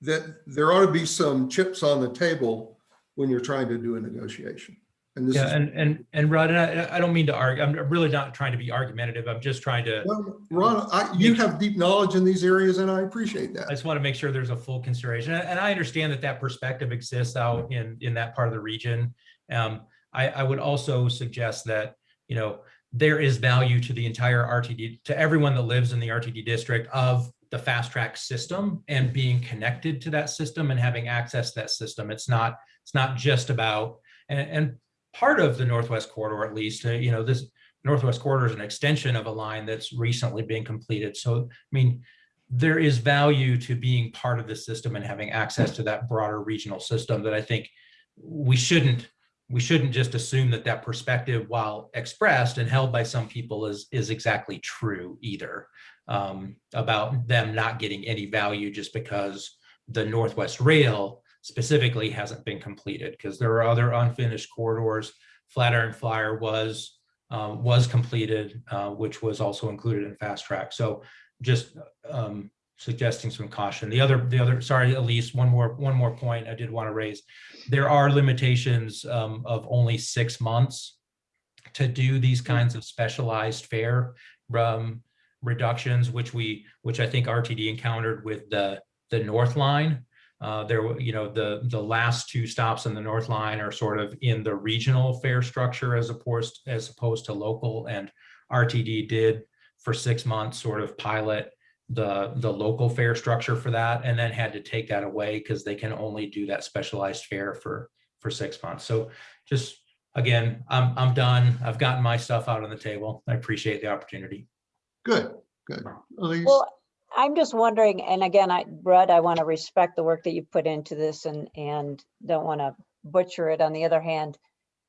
that there ought to be some chips on the table when you're trying to do a negotiation. And this Yeah, is, and, and, and Rod, and I, I don't mean to argue, I'm really not trying to be argumentative. I'm just trying to, well, Ron, I, you have deep knowledge in these areas and I appreciate that. I just want to make sure there's a full consideration. And I understand that that perspective exists out in, in that part of the region. Um, I, I would also suggest that, you know, there is value to the entire RTD, to everyone that lives in the RTD district of the fast track system and being connected to that system and having access to that system. It's not, it's not just about, and, and part of the Northwest Corridor, at least, uh, you know, this Northwest Corridor is an extension of a line that's recently being completed. So, I mean, there is value to being part of the system and having access to that broader regional system that I think we shouldn't we shouldn't just assume that that perspective, while expressed and held by some people, is is exactly true either um, about them not getting any value just because the Northwest Rail specifically hasn't been completed because there are other unfinished corridors. Flatiron Flyer was uh, was completed, uh, which was also included in fast track. So just um, suggesting some caution. The other, the other, sorry, Elise, one more, one more point I did want to raise. There are limitations um, of only six months to do these kinds of specialized fare um, reductions, which we, which I think RTD encountered with the, the North Line. Uh, there, you know, the, the last two stops in the North Line are sort of in the regional fare structure as opposed, as opposed to local and RTD did for six months sort of pilot the, the local fare structure for that and then had to take that away because they can only do that specialized fare for, for six months. So just, again, I'm, I'm done. I've gotten my stuff out on the table. I appreciate the opportunity. Good, good. Elise? Well, I'm just wondering, and again, I, Brad, I want to respect the work that you put into this and, and don't want to butcher it. On the other hand,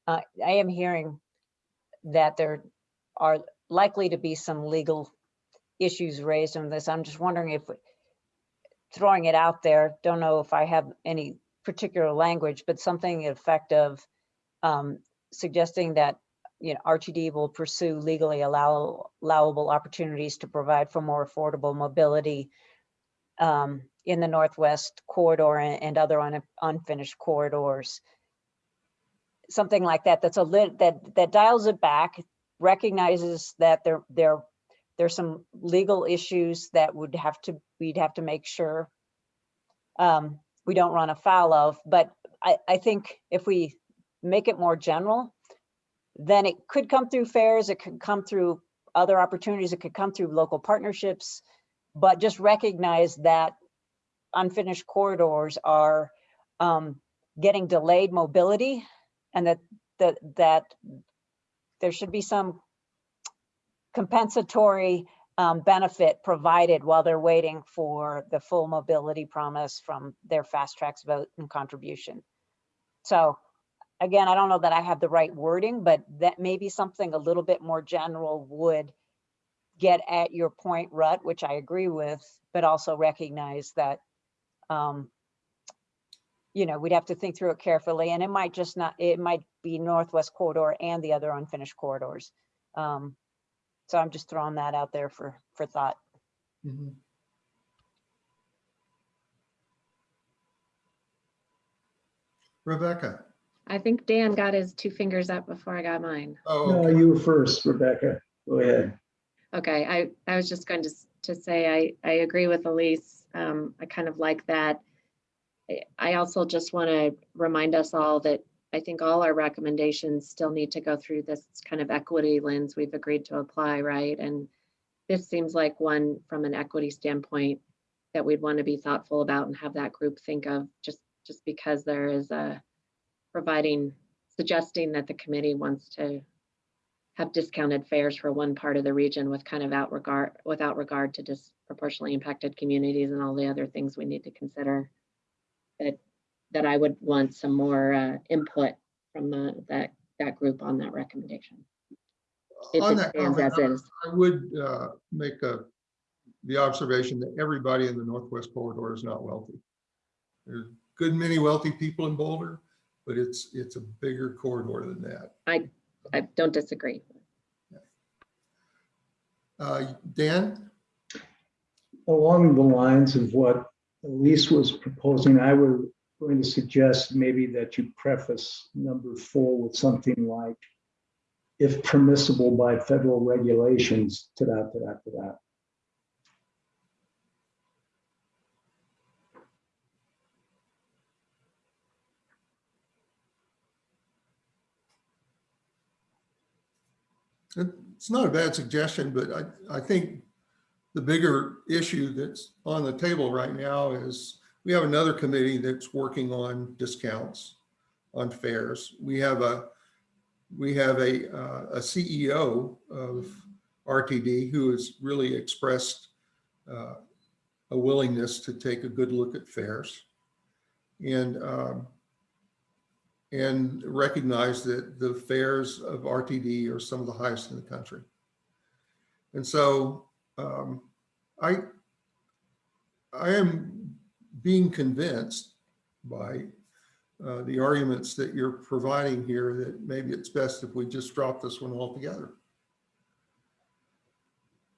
uh, I am hearing that there are likely to be some legal issues raised on this. I'm just wondering if, throwing it out there, don't know if I have any particular language, but something effective um, suggesting that you know, RTD will pursue legally allow, allowable opportunities to provide for more affordable mobility um, in the Northwest corridor and, and other un, unfinished corridors. Something like that, that's a lit, that, that dials it back, recognizes that there, there, there's some legal issues that would have to, we'd have to make sure um, we don't run afoul of, but I, I think if we make it more general, then it could come through fares, it could come through other opportunities, it could come through local partnerships, but just recognize that unfinished corridors are um, getting delayed mobility and that, that, that there should be some compensatory um, benefit provided while they're waiting for the full mobility promise from their FasTracks vote and contribution. So again, I don't know that I have the right wording, but that maybe something a little bit more general would get at your point, Rutt, which I agree with, but also recognize that, um, you know, we'd have to think through it carefully and it might just not, it might be Northwest Corridor and the other unfinished corridors. Um, so I'm just throwing that out there for, for thought. Mhm. Rebecca? I think Dan got his two fingers up before I got mine. Oh, No, okay. you were first, Rebecca. Go ahead. Okay, I, I was just going to, s- to say, I, I agree with Elise. Um, I kind of like that. I- I also just want to remind us all that I think all our recommendations still need to go through this kind of equity lens we've agreed to apply, right? And this seems like one from an equity standpoint that we'd want to be thoughtful about and have that group think of just, just because there is a providing, suggesting that the committee wants to have discounted fares for one part of the region with kind of out regard, without regard to disproportionately impacted communities and all the other things we need to consider. That, that I would want some more uh, input from the, that, that group on that recommendation. If On it that stands comment, as is. I would uh, make a, the observation that everybody in the Northwest Corridor is not wealthy. There's a good many wealthy people in Boulder, but it's, it's a bigger corridor than that. I I don't disagree. Uh, Dan? Along the lines of what Elise was proposing, I would going to suggest maybe that you preface number four with something like, if permissible by federal regulations, to that, to It's not a bad suggestion, but I, I think the bigger issue that's on the table right now is we have another committee that's working on discounts on fares. We have a, we have a, uh, a CEO of RTD who has really expressed uh, a willingness to take a good look at fares. And, um, and recognize that the fares of RTD are some of the highest in the country. And so um, I, I am being convinced by uh, the arguments that you're providing here that maybe it's best if we just drop this one altogether.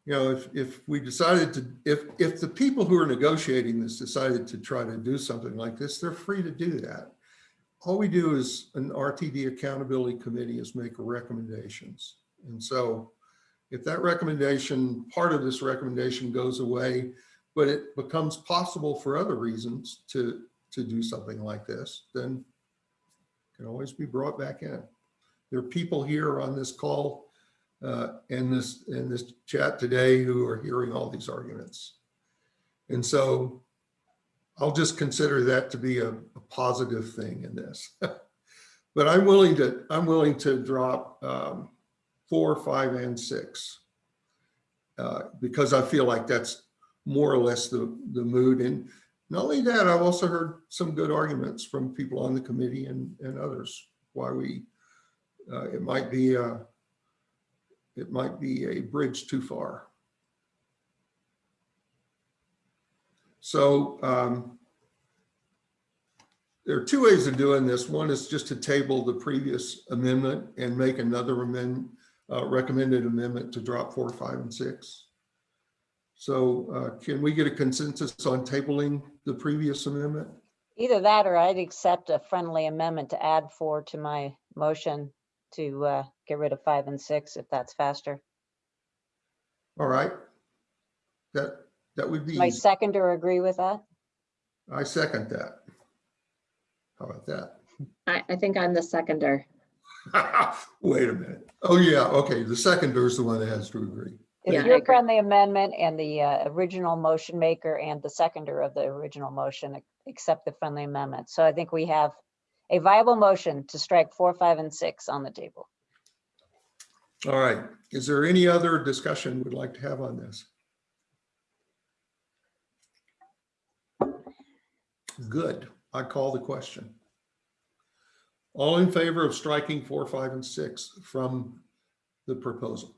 You know, if, if we decided to, if, if the people who are negotiating this decided to try to do something like this, they're free to do that all we do is an RTD accountability committee is make recommendations. And so if that recommendation, part of this recommendation goes away, but it becomes possible for other reasons to, to do something like this, then can always be brought back in. There are people here on this call uh, and this, in this chat today who are hearing all these arguments. And so I'll just consider that to be a positive thing in this. but I'm willing to, I'm willing to drop um, four, five, and six uh, because I feel like that's more or less the, the mood. And not only that, I've also heard some good arguments from people on the committee and, and others why we, uh, it might be, a, it might be a bridge too far. So um, there are two ways of doing this. One is just to table the previous amendment and make another amendment, uh, recommended amendment to drop four, five, and six. So uh, can we get a consensus on tabling the previous amendment? Either that or I'd accept a friendly amendment to add four to my motion to uh, get rid of five and six if that's faster. All right. That, that would be, My easy. seconder agree with that? I second that. How about that? I, I think I'm the seconder. Wait a minute. Oh, yeah, okay, the seconder is the one that has to agree. Yeah, I If your agree. friendly amendment and the uh, original motion maker and the seconder of the original motion accept the friendly amendment. So I think we have a viable motion to strike four, five, and six on the table. All right, is there any other discussion we'd like to have on this? Good, I call the question. All in favor of striking four, five, and six from the proposal?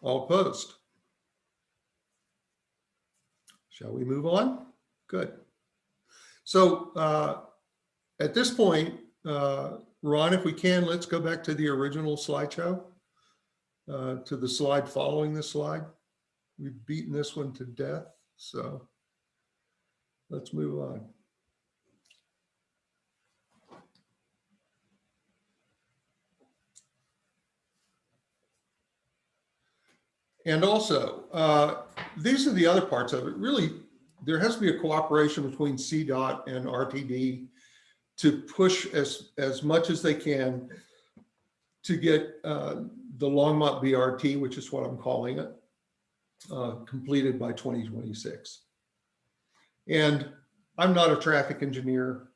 All opposed? Shall we move on? Good. So uh, at this point, uh, Ron, if we can, let's go back to the original slideshow, uh, to the slide following the slide. We've beaten this one to death, so let's move on. And also, uh, these are the other parts of it. Really, there has to be a cooperation between CDOT and RTD to push as, as much as they can to get uh, the Longmont BRT, which is what I'm calling it, uh, completed by 2026. And I'm not a traffic engineer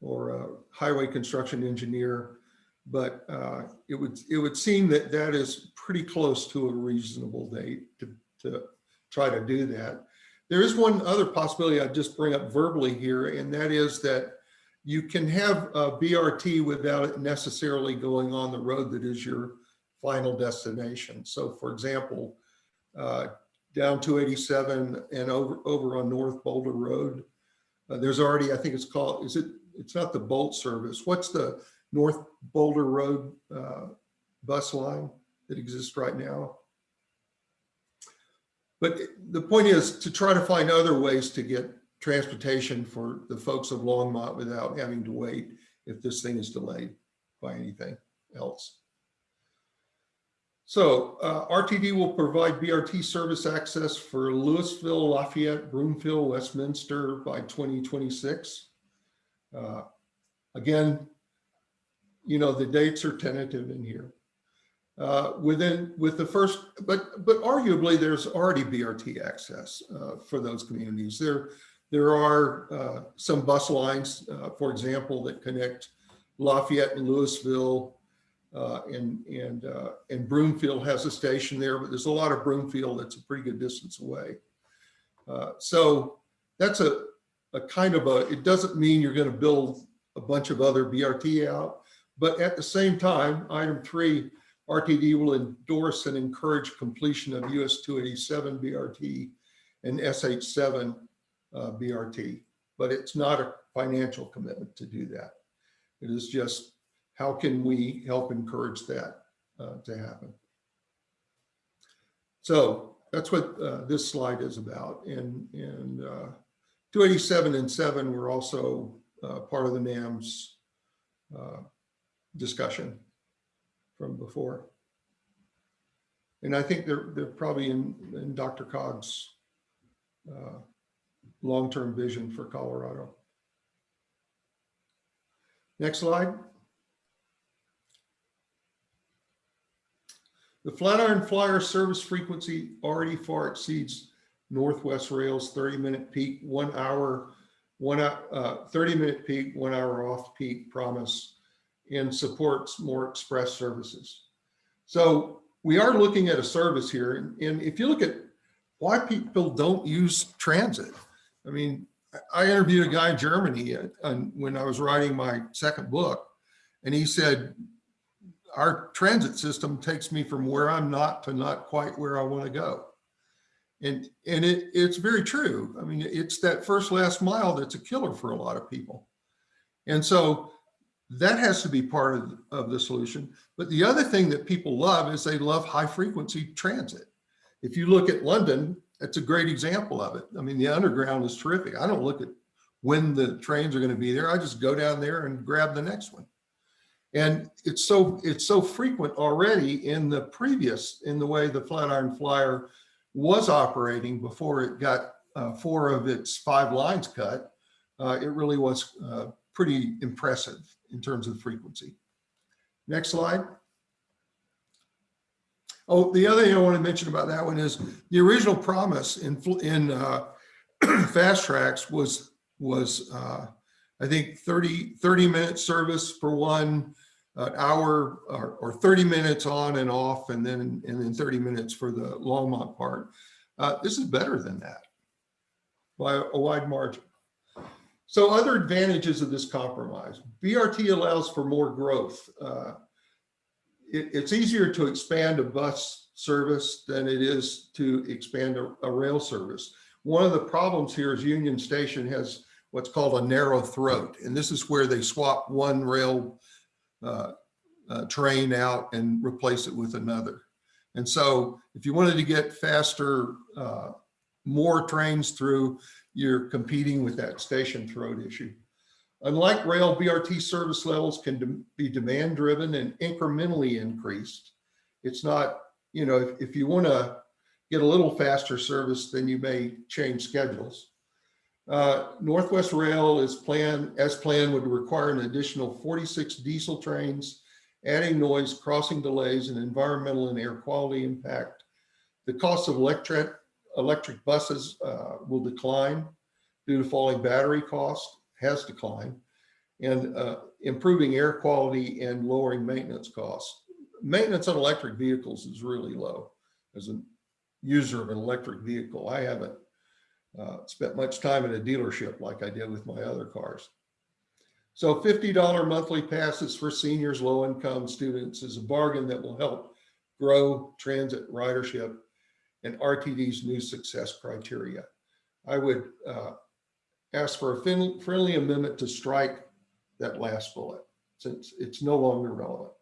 or a highway construction engineer, but uh, it would it would seem that that is pretty close to a reasonable date to, to try to do that. There is one other possibility I'd just bring up verbally here, and that is that you can have a BRT without it necessarily going on the road that is your final destination. So for example, uh, down 287 and over, over on North Boulder Road, uh, there's already, I think it's called, is it, it's not the Bolt service. What's the North Boulder Road uh, bus line that exists right now? But the point is to try to find other ways to get transportation for the folks of Longmont without having to wait if this thing is delayed by anything else. So uh, RTD will provide BRT service access for Louisville, Lafayette, Broomfield, Westminster by 2026. Uh, Again, you know, the dates are tentative in here. Uh, Within, with the first, but, but arguably there's already BRT access uh, for those communities. There, there are uh, some bus lines, uh, for example, that connect Lafayette and Louisville uh, and, and, uh, and Broomfield has a station there, but there's a lot of Broomfield that's a pretty good distance away. Uh, So that's a, a kind of a, it doesn't mean you're going to build a bunch of other BRT out, but at the same time, item three, RTD will endorse and encourage completion of US 287 BRT and SH7 uh, BRT, but it's not a financial commitment to do that. It is just how can we help encourage that uh, to happen? So that's what uh, this slide is about. And, and uh, 287 and 7 were also uh, part of the NAMS uh, discussion from before. And I think they're, they're probably in, in DRCOG's uh, long-term vision for Colorado. Next slide. The Flatiron Flyer service frequency already far exceeds Northwest Rail's 30-minute peak, one hour, one, uh, 30-minute peak, one hour off-peak promise and supports more express services. So we are looking at a service here. And, and if you look at why people don't use transit, I mean, I interviewed a guy in Germany uh, when I was writing my second book, and he said, our transit system takes me from where I'm not to not quite where I want to go. And, and it, it's very true. I mean, it's that first last mile that's a killer for a lot of people. And so that has to be part of, of the solution. But the other thing that people love is they love high frequency transit. If you look at London, that's a great example of it. I mean, the underground is terrific. I don't look at when the trains are going to be there. I just go down there and grab the next one. And it's so it's so frequent already in the previous, in the way the Flatiron Flyer was operating before it got uh, four of its five lines cut. Uh, it really was uh, pretty impressive in terms of frequency. Next slide. Oh, the other thing I want to mention about that one is the original promise in in uh, FasTracks was was uh, I think 30 30 minute service for one uh, hour or, or 30 minutes on and off, and then and then 30 minutes for the Longmont part. Uh, this is better than that by a wide margin. So other advantages of this compromise, BRT allows for more growth. Uh, it, it's easier to expand a bus service than it is to expand a, a, rail service. One of the problems here is Union Station has what's called a narrow throat. And this is where they swap one rail uh, uh, train out and replace it with another. And so if you wanted to get faster, uh, more trains through, you're competing with that station throat issue. Unlike rail, BRT service levels can de be demand driven and incrementally increased. It's not, you know, if, if you want to get a little faster service, then you may change schedules. Uh, Northwest Rail is planned, as planned, would require an additional 46 diesel trains, adding noise, crossing delays, and environmental and air quality impact. The cost of electric electric buses uh, will decline due to falling battery cost, has declined, and uh, improving air quality and lowering maintenance costs. Maintenance on electric vehicles is really low. As a user of an electric vehicle, I haven't uh, spent much time in a dealership like I did with my other cars. So $50 monthly passes for seniors, low income students is a bargain that will help grow transit ridership and RTD's new success criteria. I would uh, ask for a friendly amendment to strike that last bullet since it's no longer relevant.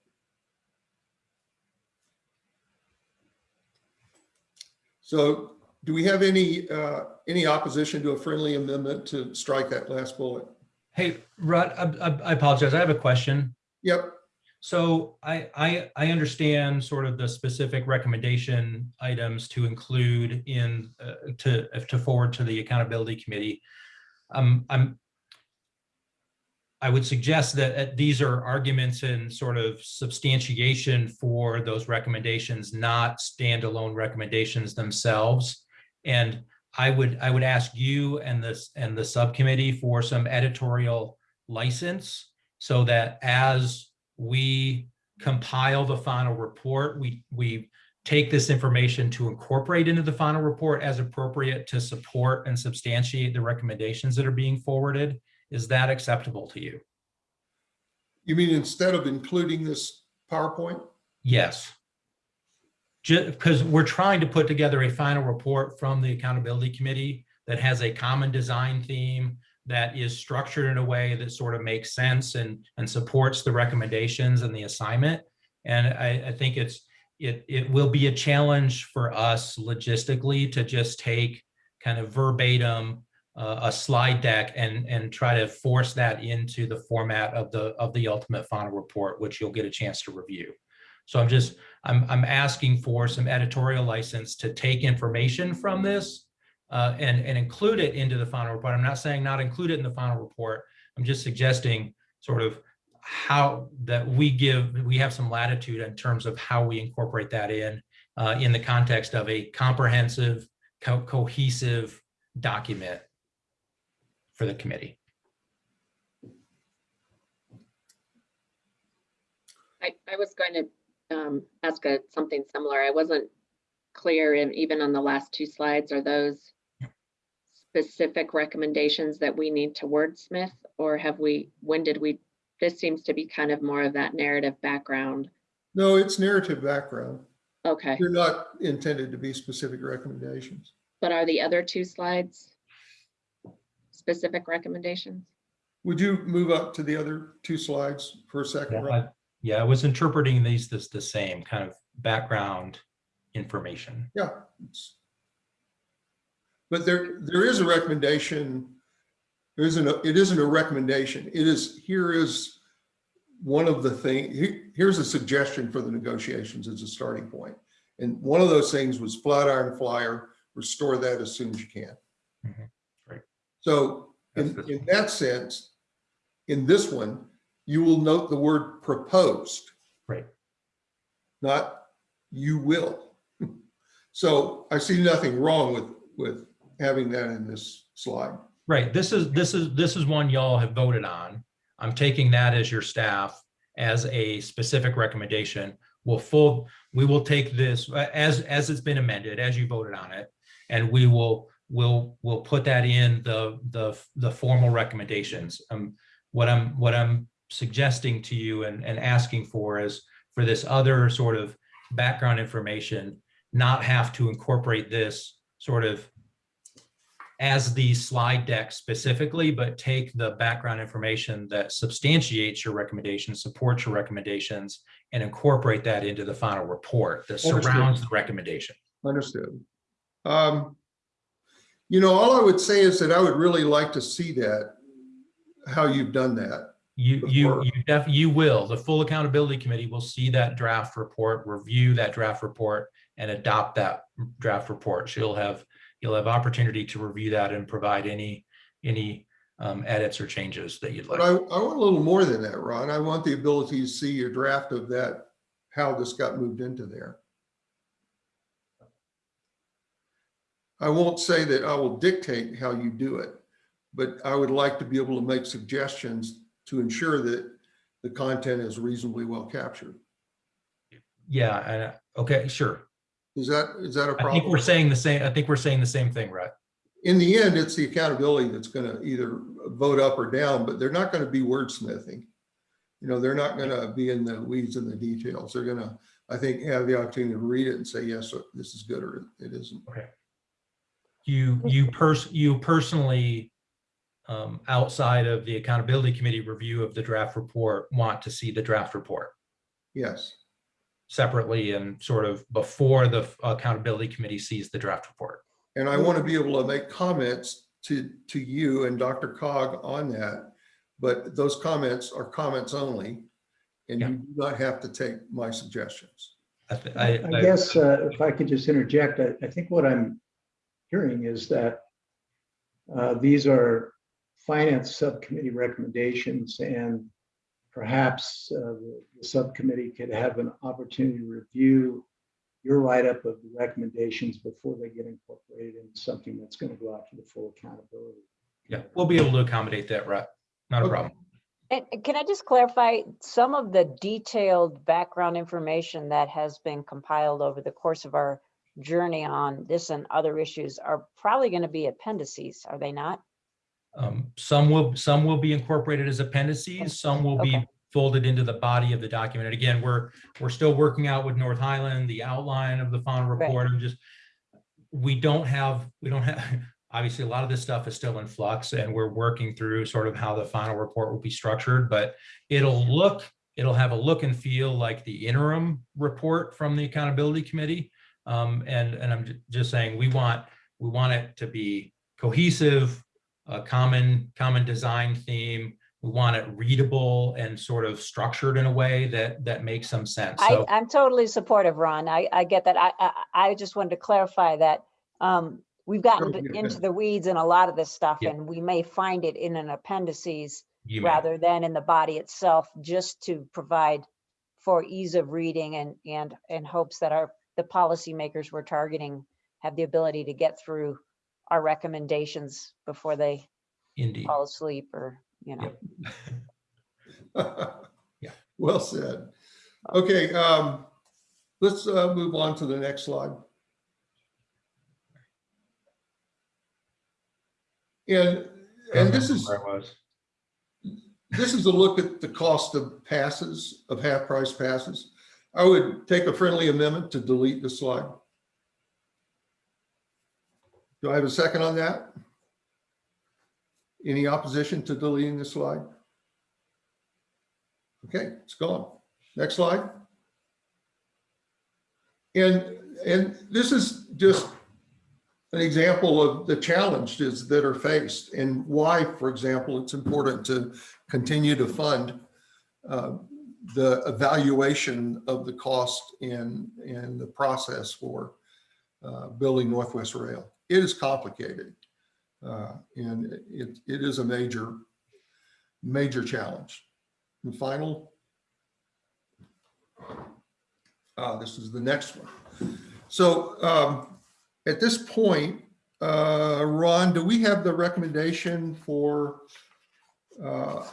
So do we have any, uh, any opposition to a friendly amendment to strike that last bullet? Hey, Rutt, I, I- apologize. I have a question. Yep, So I, I, I understand sort of the specific recommendation items to include in, uh, to, to forward to the accountability committee. Um, I'm, I would suggest that uh, these are arguments and sort of substantiation for those recommendations, not standalone recommendations themselves. And I would, I would ask you and this, and the subcommittee for some editorial license so that as we compile the final report, we, we take this information to incorporate into the final report as appropriate to support and substantiate the recommendations that are being forwarded. Is that acceptable to you? you mean instead of including this PowerPoint? Yes. Because we're trying to put together a final report from the accountability committee that has a common design theme that is structured in a way that sort of makes sense and, and supports the recommendations and the assignment. And I, I think it's, it, it will be a challenge for us logistically to just take kind of verbatim uh, a slide deck and, and try to force that into the format of the, of the ultimate final report, which you'll get a chance to review. So I'm just, I'm, I'm asking for some editorial license to take information from this uh, and, and include it into the final report. I'm not saying not include it in the final report. I'm just suggesting sort of how that we give, we have some latitude in terms of how we incorporate that in, uh, in the context of a comprehensive, co- cohesive document for the committee. I, I was going to um, ask a, something similar. I wasn't clear in, even on the last two slides, are those specific recommendations that we need to wordsmith? Or have we, when did we, this seems to be kind of more of that narrative background. No, it's narrative background. Okay, They're not intended to be specific recommendations. but are the other two slides specific recommendations? Would you move up to the other two slides for a second? Yeah, I- Yeah, I was interpreting these as the same kind of background information. Yeah. But there, there is a recommendation. There isn't, a- it isn't a recommendation. It is, here is one of the thing, he- here's a suggestion for the negotiations as a starting point. And one of those things was Flatiron Flyer, restore that as soon as you can. Mhm, right. So in, in that sense, in this one, you will note the word proposed. Right. Not you will. So I see nothing wrong with, with having that in this slide. Right, this is, this is, this is one y'all have voted on. I'm taking that as your staff as a specific recommendation. We'll full, we will take this as, as it's been amended, as you voted on it. And we will, will, will put that in the, the, the formal recommendations. Um, what I'm, what I'm suggesting to you and, and asking for is for this other sort of background information, not have to incorporate this sort of as the slide deck specifically, but take the background information that substantiates your recommendations, supports your recommendations, and incorporate that into the final report that Understood. surrounds the recommendation. Understood. Um, You know, all I would say is that I would really like to see that, how you've done that. You, you, you def, you will, the full accountability committee will see that draft report, review that draft report and adopt that draft report. She'll have, you'll have opportunity to review that and provide any, any um, edits or changes that you'd like. I, I want a little more than that, Ron. I want the ability to see your draft of that, how this got moved into there. I won't say that I will dictate how you do it, but I would like to be able to make suggestions to ensure that the content is reasonably well captured. Yeah, and, uh, okay, sure. Is that, is that a I think we're saying the same, I think we're saying the same thing, right? In the end, it's the accountability that's gonna either vote up or down, but they're not gonna be wordsmithing. You know, they're not gonna be in the weeds and the details. They're gonna, I think, have the opportunity to read it and say, yes, this is good or it isn't. Okay. You, you pers, you personally, um, outside of the accountability committee review of the draft report, want to see the draft report Yes, separately and sort of before the accountability committee sees the draft report. And I want to be able to make comments to, to you and DRCOG on that. But those comments are comments only. And you do not have to take my suggestions. I th- I I guess uh, if I could just interject, I, I think what I'm hearing is that uh, these are finance subcommittee recommendations and perhaps uh, the the subcommittee could have an opportunity to review your write-up of the recommendations before they get incorporated into something that's going to go out to the full accountability. Yeah, we'll be able to accommodate that, right? Not a Okay. problem. And and can I just clarify, some of the detailed background information that has been compiled over the course of our journey on this and other issues are probably going to be appendices, are they not? Um, Some will, some will be incorporated as appendices, some will be folded into the body of the document. And again, we're, we're still working out with North Highland, the outline of the final Right. report. I'm just, we don't have, we don't have, obviously, a lot of this stuff is still in flux and we're working through sort of how the final report will be structured, but it'll look, it'll have a look and feel like the interim report from the accountability committee. Um, and, and I'm just saying, we want, we want it to be cohesive, a common, common design theme. We want it readable and sort of structured in a way that, that makes some sense. I, So, I'm totally supportive, Ron. I, I get that. I, I, I just wanted to clarify that um, we've gotten Sure, b- yeah. into the weeds in a lot of this stuff Yeah. and we may find it in an appendices you may, rather than in the body itself, just to provide for ease of reading and, and, and hopes that our, the policymakers we're targeting have the ability to get through our recommendations before they indeed. fall asleep or, you know. Yeah. Well said. Okay, um, let's, uh, move on to the next slide. And, and this is, Where I was. this is a look at the cost of passes, of half-price passes. I would take a friendly amendment to delete the slide. Do I have a second on that? Any opposition to deleting the slide? Okay, it's gone. Next slide. And, and this is just an example of the challenges that are faced and why, for example, it's important to continue to fund uh, the evaluation of the cost and, and the process for uh, building Northwest Rail. It is complicated. uh, And it, it is a major, major challenge. And final. Uh, this is the next one. So um, at this point, uh, Ron, do we have the recommendation for, uh,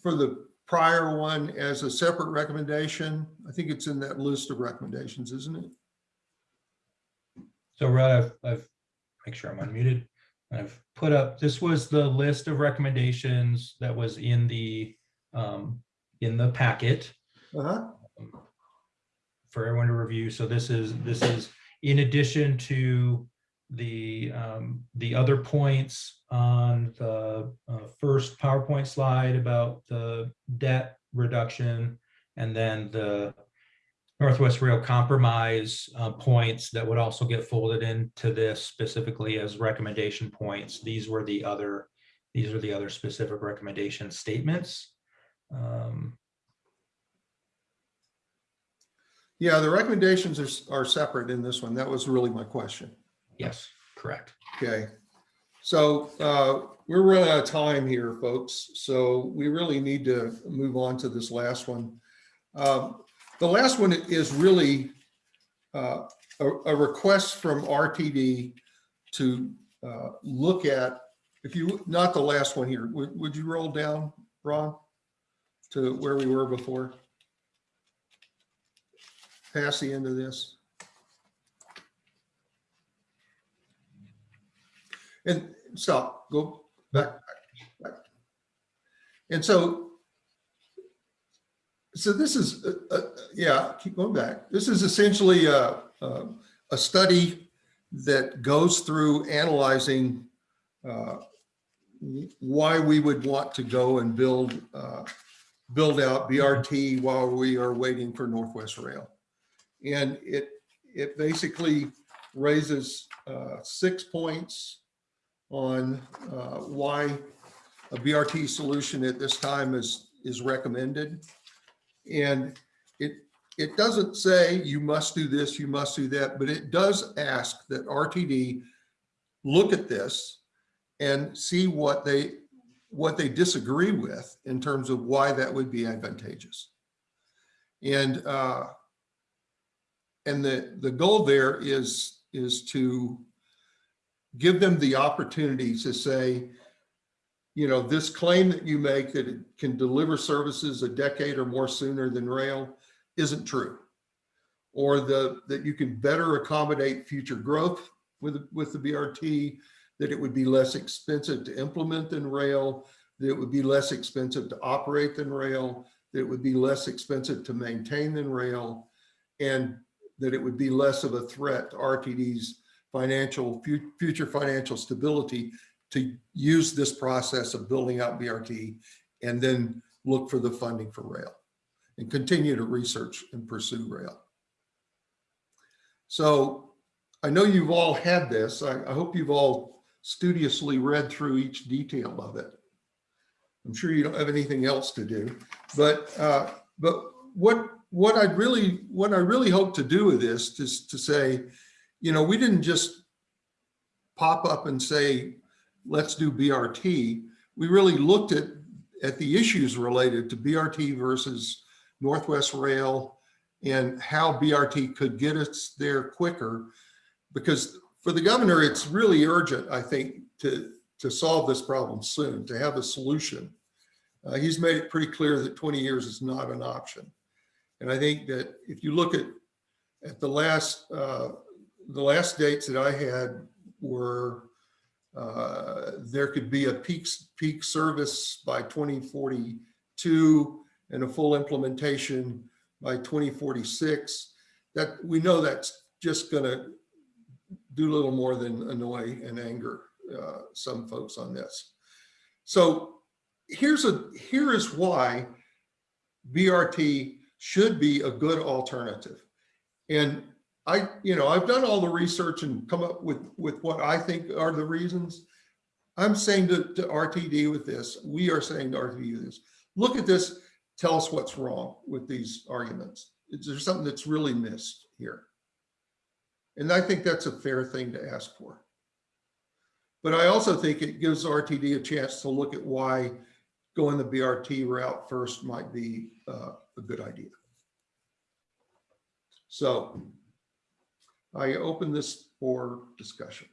for the prior one as a separate recommendation? I think it's in that list of recommendations, isn't it? So Rutt, I've, I've, make sure I'm unmuted. I've put up, this was the list of recommendations that was in the, um, in the packet. Uh-huh. for everyone to review. So this is, this is in addition to the, um, the other points on the uh, first PowerPoint slide about the debt reduction and then the Northwest Rail compromise uh, points that would also get folded into this specifically as recommendation points. These were the other, these are the other specific recommendation statements. Um, Yeah, the recommendations are, are separate in this one. That was really my question. Yes, correct. Okay. So uh, we're running out of time here, folks. So we really need to move on to this last one. Um, The last one is really uh, a, a request from RTD to uh, look at, if you, not the last one here, would, would you roll down, Ron? To where we were before? Past the end of this. And stop, go back. And so, so this is, uh, uh, yeah, keep going back. This is essentially a, a, a study that goes through analyzing uh, why we would want to go and build, uh, build out BRT while we are waiting for Northwest Rail. And it, it basically raises uh, six points on uh, why a BRT solution at this time is, is recommended. And it, it doesn't say you must do this, you must do that, but it does ask that RTD look at this and see what they, what they disagree with in terms of why that would be advantageous. And, uh, and the, the goal there is, is to give them the opportunity to say, you know, this claim that you make that it can deliver services a decade or more sooner than rail isn't true. Or the, that you can better accommodate future growth with, with the BRT, that it would be less expensive to implement than rail, that it would be less expensive to operate than rail, that it would be less expensive to maintain than rail, and that it would be less of a threat to RTD's financial, future financial stability to use this process of building out BRT and then look for the funding for rail and continue to research and pursue rail. So I know you've all had this. I, I hope you've all studiously read through each detail of it. I'm sure you don't have anything else to do, but, uh, but what, what I'd really, what I really hope to do with this is to say, you know, we didn't just pop up and say, let's do BRT. We really looked at, at the issues related to BRT versus Northwest Rail and how BRT could get us there quicker. Because for the governor, it's really urgent, I think, to, to solve this problem soon, to have a solution. Uh, he's made it pretty clear that 20 years is not an option. And I think that if you look at, at the last, uh, the last dates that I had were uh, there could be a peak, peak service by 2042 and a full implementation by 2046. That we know that's just going to do little more than annoy and anger uh, some folks on this. So here's a here is why BRT should be a good alternative. And I, you know, I've done all the research and come up with, with what I think are the reasons. I'm saying to, to RTD with this, we are saying to RTD this, look at this, tell us what's wrong with these arguments. Is there something that's really missed here? And I think that's a fair thing to ask for. But I also think it gives RTD a chance to look at why going the BRT route first might be uh, a good idea. So I open this for discussion.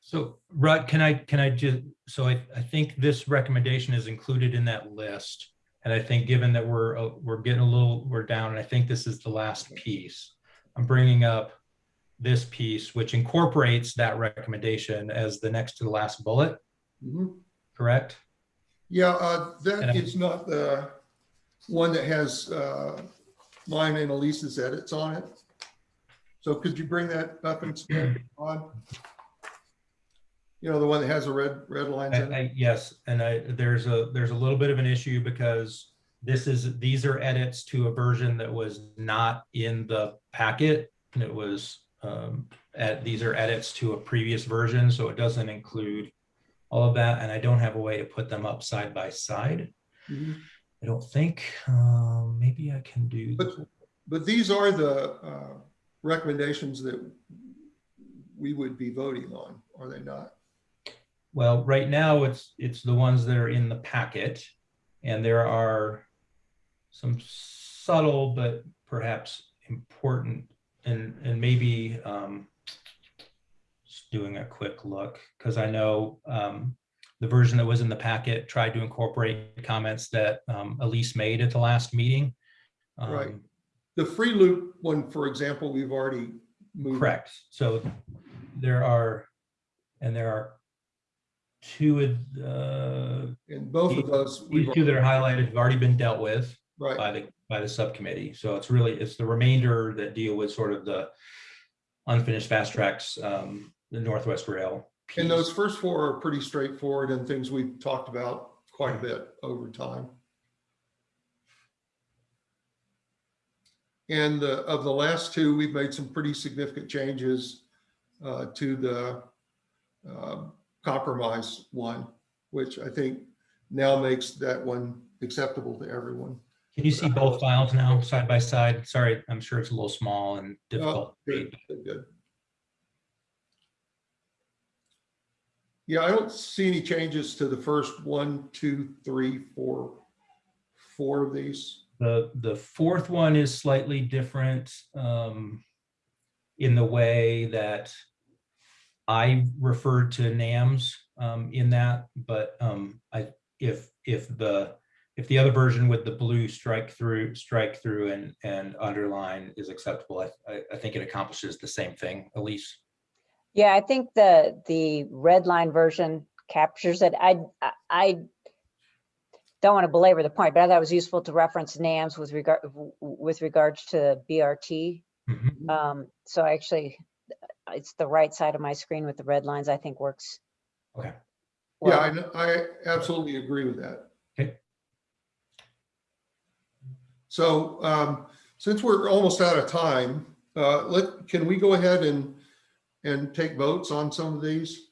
So Rutt, can I, can I just, so I, I think this recommendation is included in that list. And I think given that we're, uh, we're getting a little, we're down, and I think this is the last piece. I'm bringing up this piece, which incorporates that recommendation as the next to the last bullet, Mhm. correct? Yeah, uh, that And I- is not the one that has uh, mine and Elise's edits on it. So could you bring that up and on? You know, the one that has a red, red lines I, in it? I, yes, and I, there's a, there's a little bit of an issue because this is, these are edits to a version that was not in the packet. And it was, um, at, these are edits to a previous version, so it doesn't include all of that, and I don't have a way to put them up side by side. Mhm. I don't think, um, maybe I can do. But, but these are the uh, recommendations that we would be voting on, are they not? Well, right now, it's, it's the ones that are in the packet. And there are some subtle but perhaps important and, and maybe um, just doing a quick look, because I know um, the version that was in the packet tried to incorporate comments that um, Elise made at the last meeting. Right. Um, The free loop one, for example, we've already moved. Correct. So there are, and there are two, uh, And both of those, These two that are highlighted have already been dealt with right, by the, by the subcommittee. So it's really, it's the remainder that deal with sort of the unfinished FasTracks, um, the Northwest Rail. And those first four are pretty straightforward and things we've talked about quite a bit over time. And the, of the last two, we've made some pretty significant changes uh, to the uh, compromise one, which I think now makes that one acceptable to everyone. Can you see both files now side by side? Sorry, I'm sure it's a little small and difficult. to read. Good, good, Yeah, I don't see any changes to the first one, two, three, four, four of these. The, the fourth one is slightly different um, in the way that I referred to NAMS um, in that, but um, I, if, if the, if the other version with the blue strike through, strike through and, and underline is acceptable, I, I, I think it accomplishes the same thing, Elise. Yeah, I think the, the red line version captures it. I, I- I don't want to belabor the point, but I thought it was useful to reference NAMS with regard, with regards to BRT. Mhm. Um, so actually, it's the right side of my screen with the red lines, I think works. Okay. Yeah. I, I absolutely agree with that. Okay. So um, since we're almost out of time, uh, let, can we go ahead and, and take votes on some of these?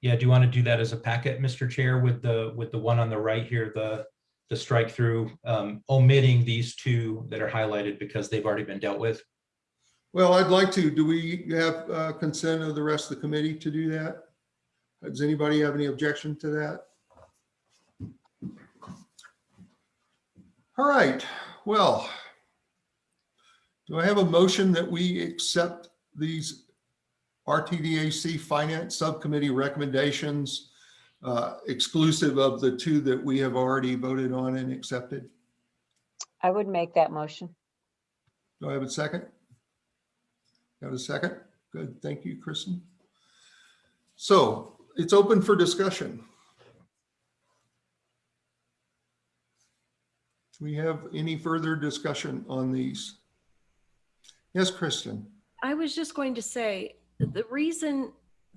Yeah, do you want to do that as a packet, Mr. Chair, with the, with the one on the right here, the, the strike through, um, omitting these two that are highlighted because they've already been dealt with? Well, I'd like to, do we have uh, consent of the rest of the committee to do that? Does anybody have any objection to that? All right, well, do I have a motion that we accept these RTDAC Finance Subcommittee recommendations uh, exclusive of the two that we have already voted on and accepted? I would make that motion. Do I have a second? Have a second? Good, thank you, Kristen. So it's open for discussion. Do we have any further discussion on these? Yes, Kristen? I was just going to say, the reason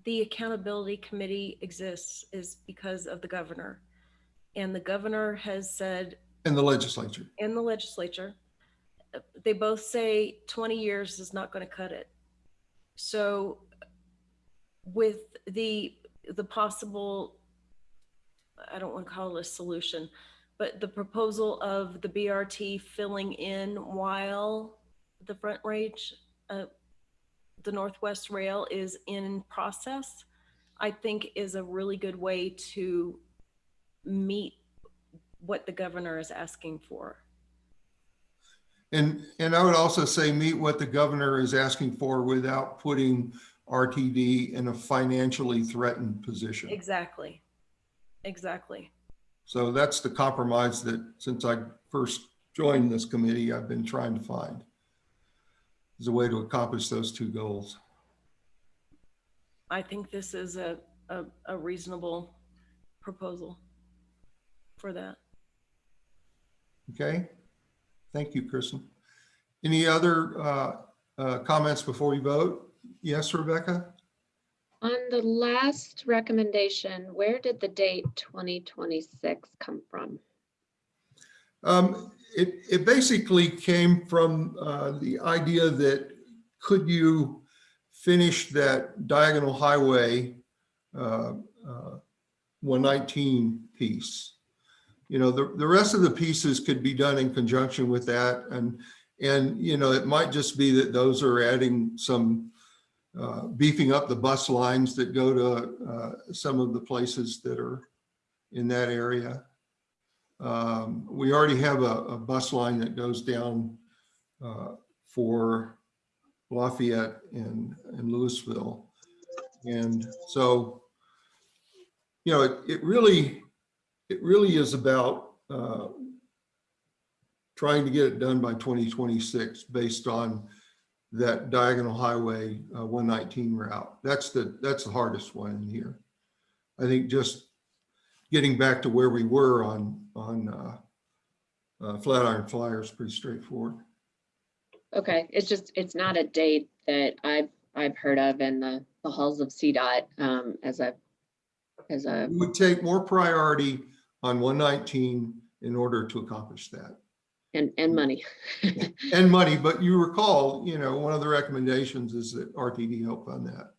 the accountability committee exists is because of the governor. And the governor has said, And the legislature. and the legislature, they both say 20 years is not going to cut it. So with the, the possible, I don't want to call it a solution, but the proposal of the BRT filling in while the Front Range, uh, the Northwest Rail is in process, I think is a really good way to meet what the governor is asking for. And, and I would also say meet what the governor is asking for without putting RTD in a financially threatened position. Exactly. Exactly. So that's the compromise that since I first joined this committee, I've been trying to find. Is a way to accomplish those two goals. I think this is a, a, a reasonable proposal for that. Okay? Thank you, Kristen. Any other uh, uh, comments before we vote? Yes, Rebecca? On the last recommendation, where did the date 2026 come from? Um, it, it basically came from, uh, the idea that could you finish that diagonal highway, uh, uh, one nineteen piece? You know, the, the rest of the pieces could be done in conjunction with that and, and, you know, it might just be that those are adding some, uh, beefing up the bus lines that go to, uh, some of the places that are in that area. Um, we already have a, a bus line that goes down uh, for Lafayette and, and Louisville. And so, you know, it, it really, it really is about uh, trying to get it done by 2026 based on that diagonal highway uh, 119 route. That's the, that's the hardest one here. I think just getting back to where we were on, on uh, uh, Flatiron Flyer is pretty straightforward. Okay, it's just, it's not a date that I've, I've heard of in the, the halls of CDOT um, as a, as a, We would take more priority on 119 in order to accomplish that. And, and money. and money, but you recall, you know, one of the recommendations is that RTD help fund that.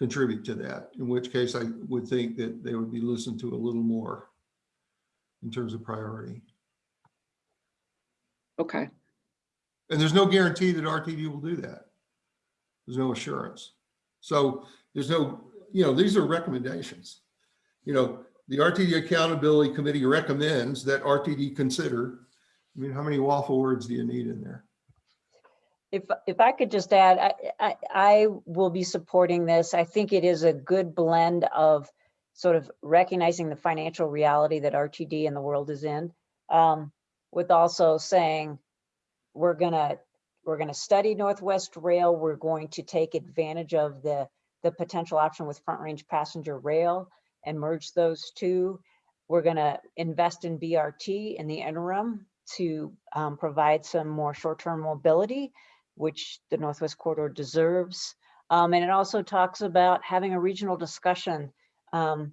Contribute to that, in which case I would think that they would be listened to a little more in terms of priority. Okay, And there's no guarantee that RTD will do that. There's no assurance. So there's no, you know, these are recommendations. You know, the RTD Accountability Committee recommends that RTD consider. I mean, how many waffle words do you need in there? If, if I could just add, I, I, I will be supporting this. I think it is a good blend of sort of recognizing the financial reality that RTD and the world is in, um, with also saying, we're gonna, we're gonna study Northwest Rail. We're going to take advantage of the, the potential option with Front Range Passenger Rail and merge those two. We're gonna invest in BRT in the interim to um, provide some more short-term mobility which the Northwest Corridor deserves. Um, and it also talks about having a regional discussion um,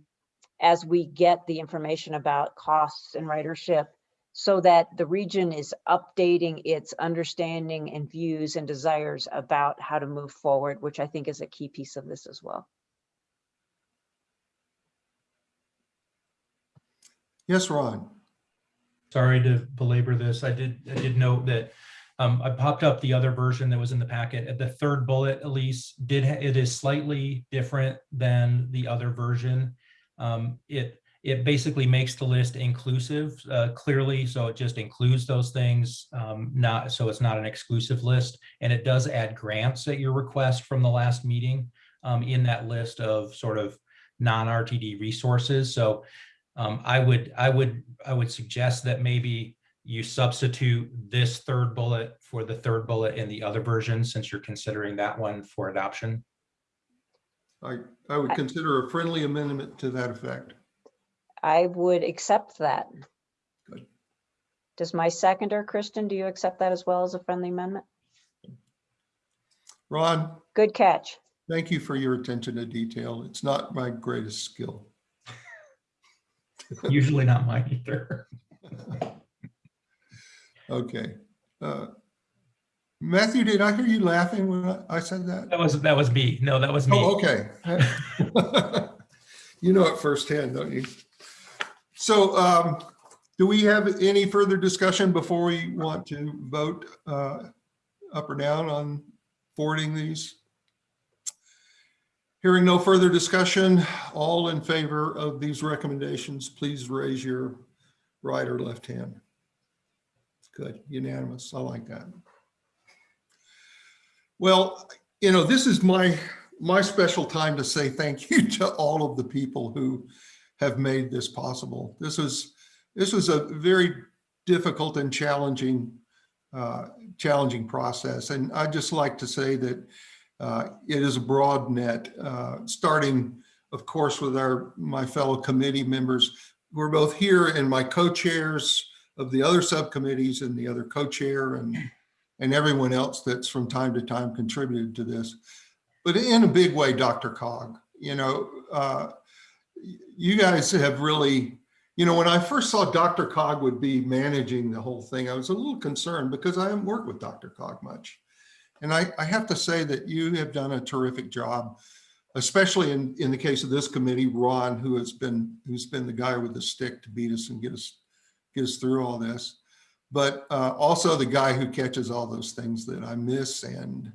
as we get the information about costs and ridership so that the region is updating its understanding and views and desires about how to move forward, which I think is a key piece of this as well. Yes, Ron. Sorry to belabor this. I did, I did note that um, I popped up the other version that was in the packet. At the third bullet, Elise, did, it is slightly different than the other version. Um, It, it basically makes the list inclusive uh, clearly, so it just includes those things, um, not, so it's not an exclusive list. And it does add grants at your request from the last meeting um, in that list of sort of non-RTD resources. So um, I would, I would, I would suggest that maybe you substitute this third bullet for the third bullet in the other version, since you're considering that one for adoption. I, I would consider a friendly amendment to that effect. I would accept that. Good. Does my seconder, Kristen, do you accept that as well as a friendly amendment? Ron, Good catch. thank you for your attention to detail. It's not my greatest skill. Usually not mine either. Okay. Uh, Matthew, did I hear you laughing when I- I said that? That was, that was me. No, that was me. Oh, okay. You know it firsthand, don't you? So um, do we have any further discussion before we want to vote uh, up or down on forwarding these? Hearing no further discussion, all in favor of these recommendations, please raise your right or left hand. Good, unanimous. I like that. Well, you know, this is my, my special time to say thank you to all of the people who have made this possible. This was, this was a very difficult and challenging, uh, challenging process. And I'd just like to say that uh, it is a broad net, uh, starting, of course, with our, my fellow committee members. We're both here and my co-chairs of the other subcommittees and the other co-chair and, and everyone else that's from time to time contributed to this. But in a big way, DRCOG, you know, uh, you guys have really, you know, when I first saw DRCOG would be managing the whole thing, I was a little concerned because I haven't worked with DRCOG much. And I, I have to say that you have done a terrific job, especially in, in the case of this committee, Ron, who has been, who's been the guy with the stick to beat us and get us, us through all this. But uh, also the guy who catches all those things that I miss and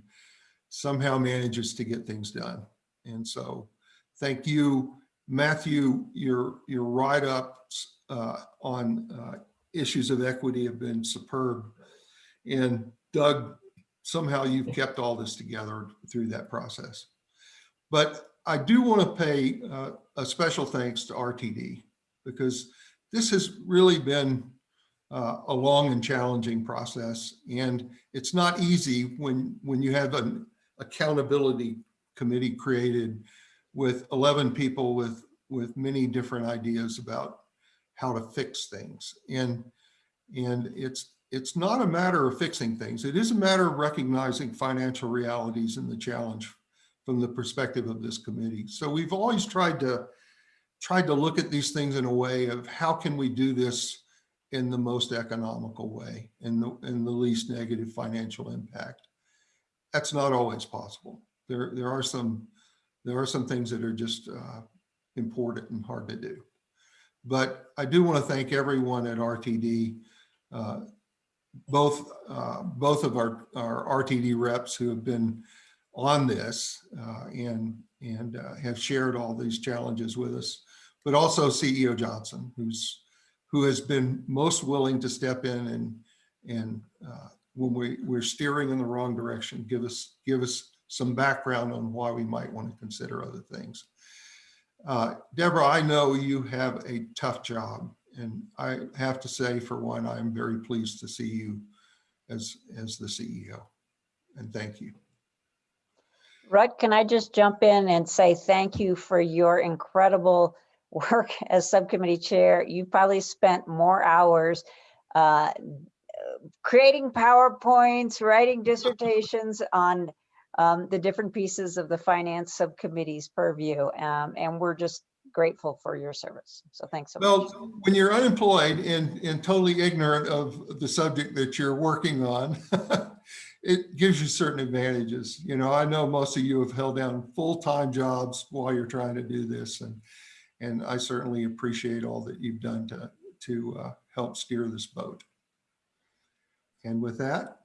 somehow manages to get things done. And so thank you, Matthew, your, your write-ups uh, on uh, issues of equity have been superb. And Doug, somehow you've kept all this together through that process. But I do want to pay uh, a special thanks to RTD because this has really been uh, a long and challenging process. And it's not easy when, when you have an accountability committee created with 11 people with, with many different ideas about how to fix things. And, and it's, it's not a matter of fixing things. It is a matter of recognizing financial realities and the challenge from the perspective of this committee. So we've always tried to, tried to look at these things in a way of how can we do this in the most economical way, in the, in the least negative financial impact. That's not always possible. There, there are some, there are some things that are just uh, important and hard to do. But I do want to thank everyone at RTD, uh, both, uh, both of our, our RTD reps who have been on this uh, and, and uh, have shared all these challenges with us, but also CEO Johnson, who's, who has been most willing to step in and, and uh, when we, we're steering in the wrong direction, give us, give us some background on why we might want to consider other things. Uh, Deborah, I know you have a tough job and I have to say for one, I'm very pleased to see you as, as the CEO and thank you. Rutt, can I just jump in and say thank you for your incredible work as subcommittee chair? You probably spent more hours uh, creating PowerPoints, writing dissertations on um, the different pieces of the finance subcommittee's purview. um, And we're just grateful for your service. So thanks so much. Well, when you're unemployed and, and totally ignorant of the subject that you're working on, it gives you certain advantages. You know, I know most of you have held down full-time jobs while you're trying to do this. And, and I certainly appreciate all that you've done to, to uh, help steer this boat. And with that,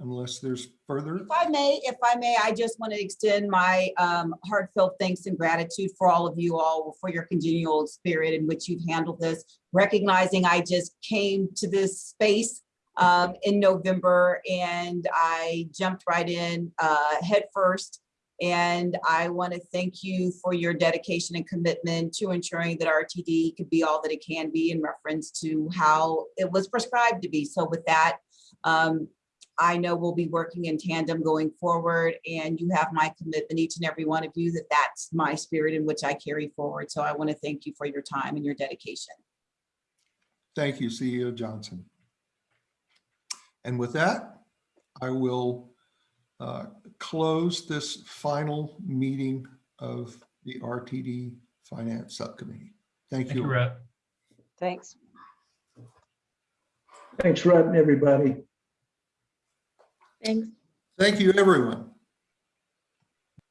unless there's further, If I may, if I may, I just want to extend my um, heartfelt thanks and gratitude for all of you all for your congenial spirit in which you've handled this. Recognizing I just came to this space um, in November and I jumped right in uh, head first. And I want to thank you for your dedication and commitment to ensuring that RTD could be all that it can be in reference to how it was prescribed to be. So with that, um, I know we'll be working in tandem going forward and you have my commitment, each and every one of you, that that's my spirit in which I carry forward. So I want to thank you for your time and your dedication. thank you, CEO Johnson. And with that, I will uh, close this final meeting of the RTD Finance Subcommittee. Thank Thank you, you. Rhett. Thanks. Thanks, Rutt and everybody. Thanks. Thank you, everyone.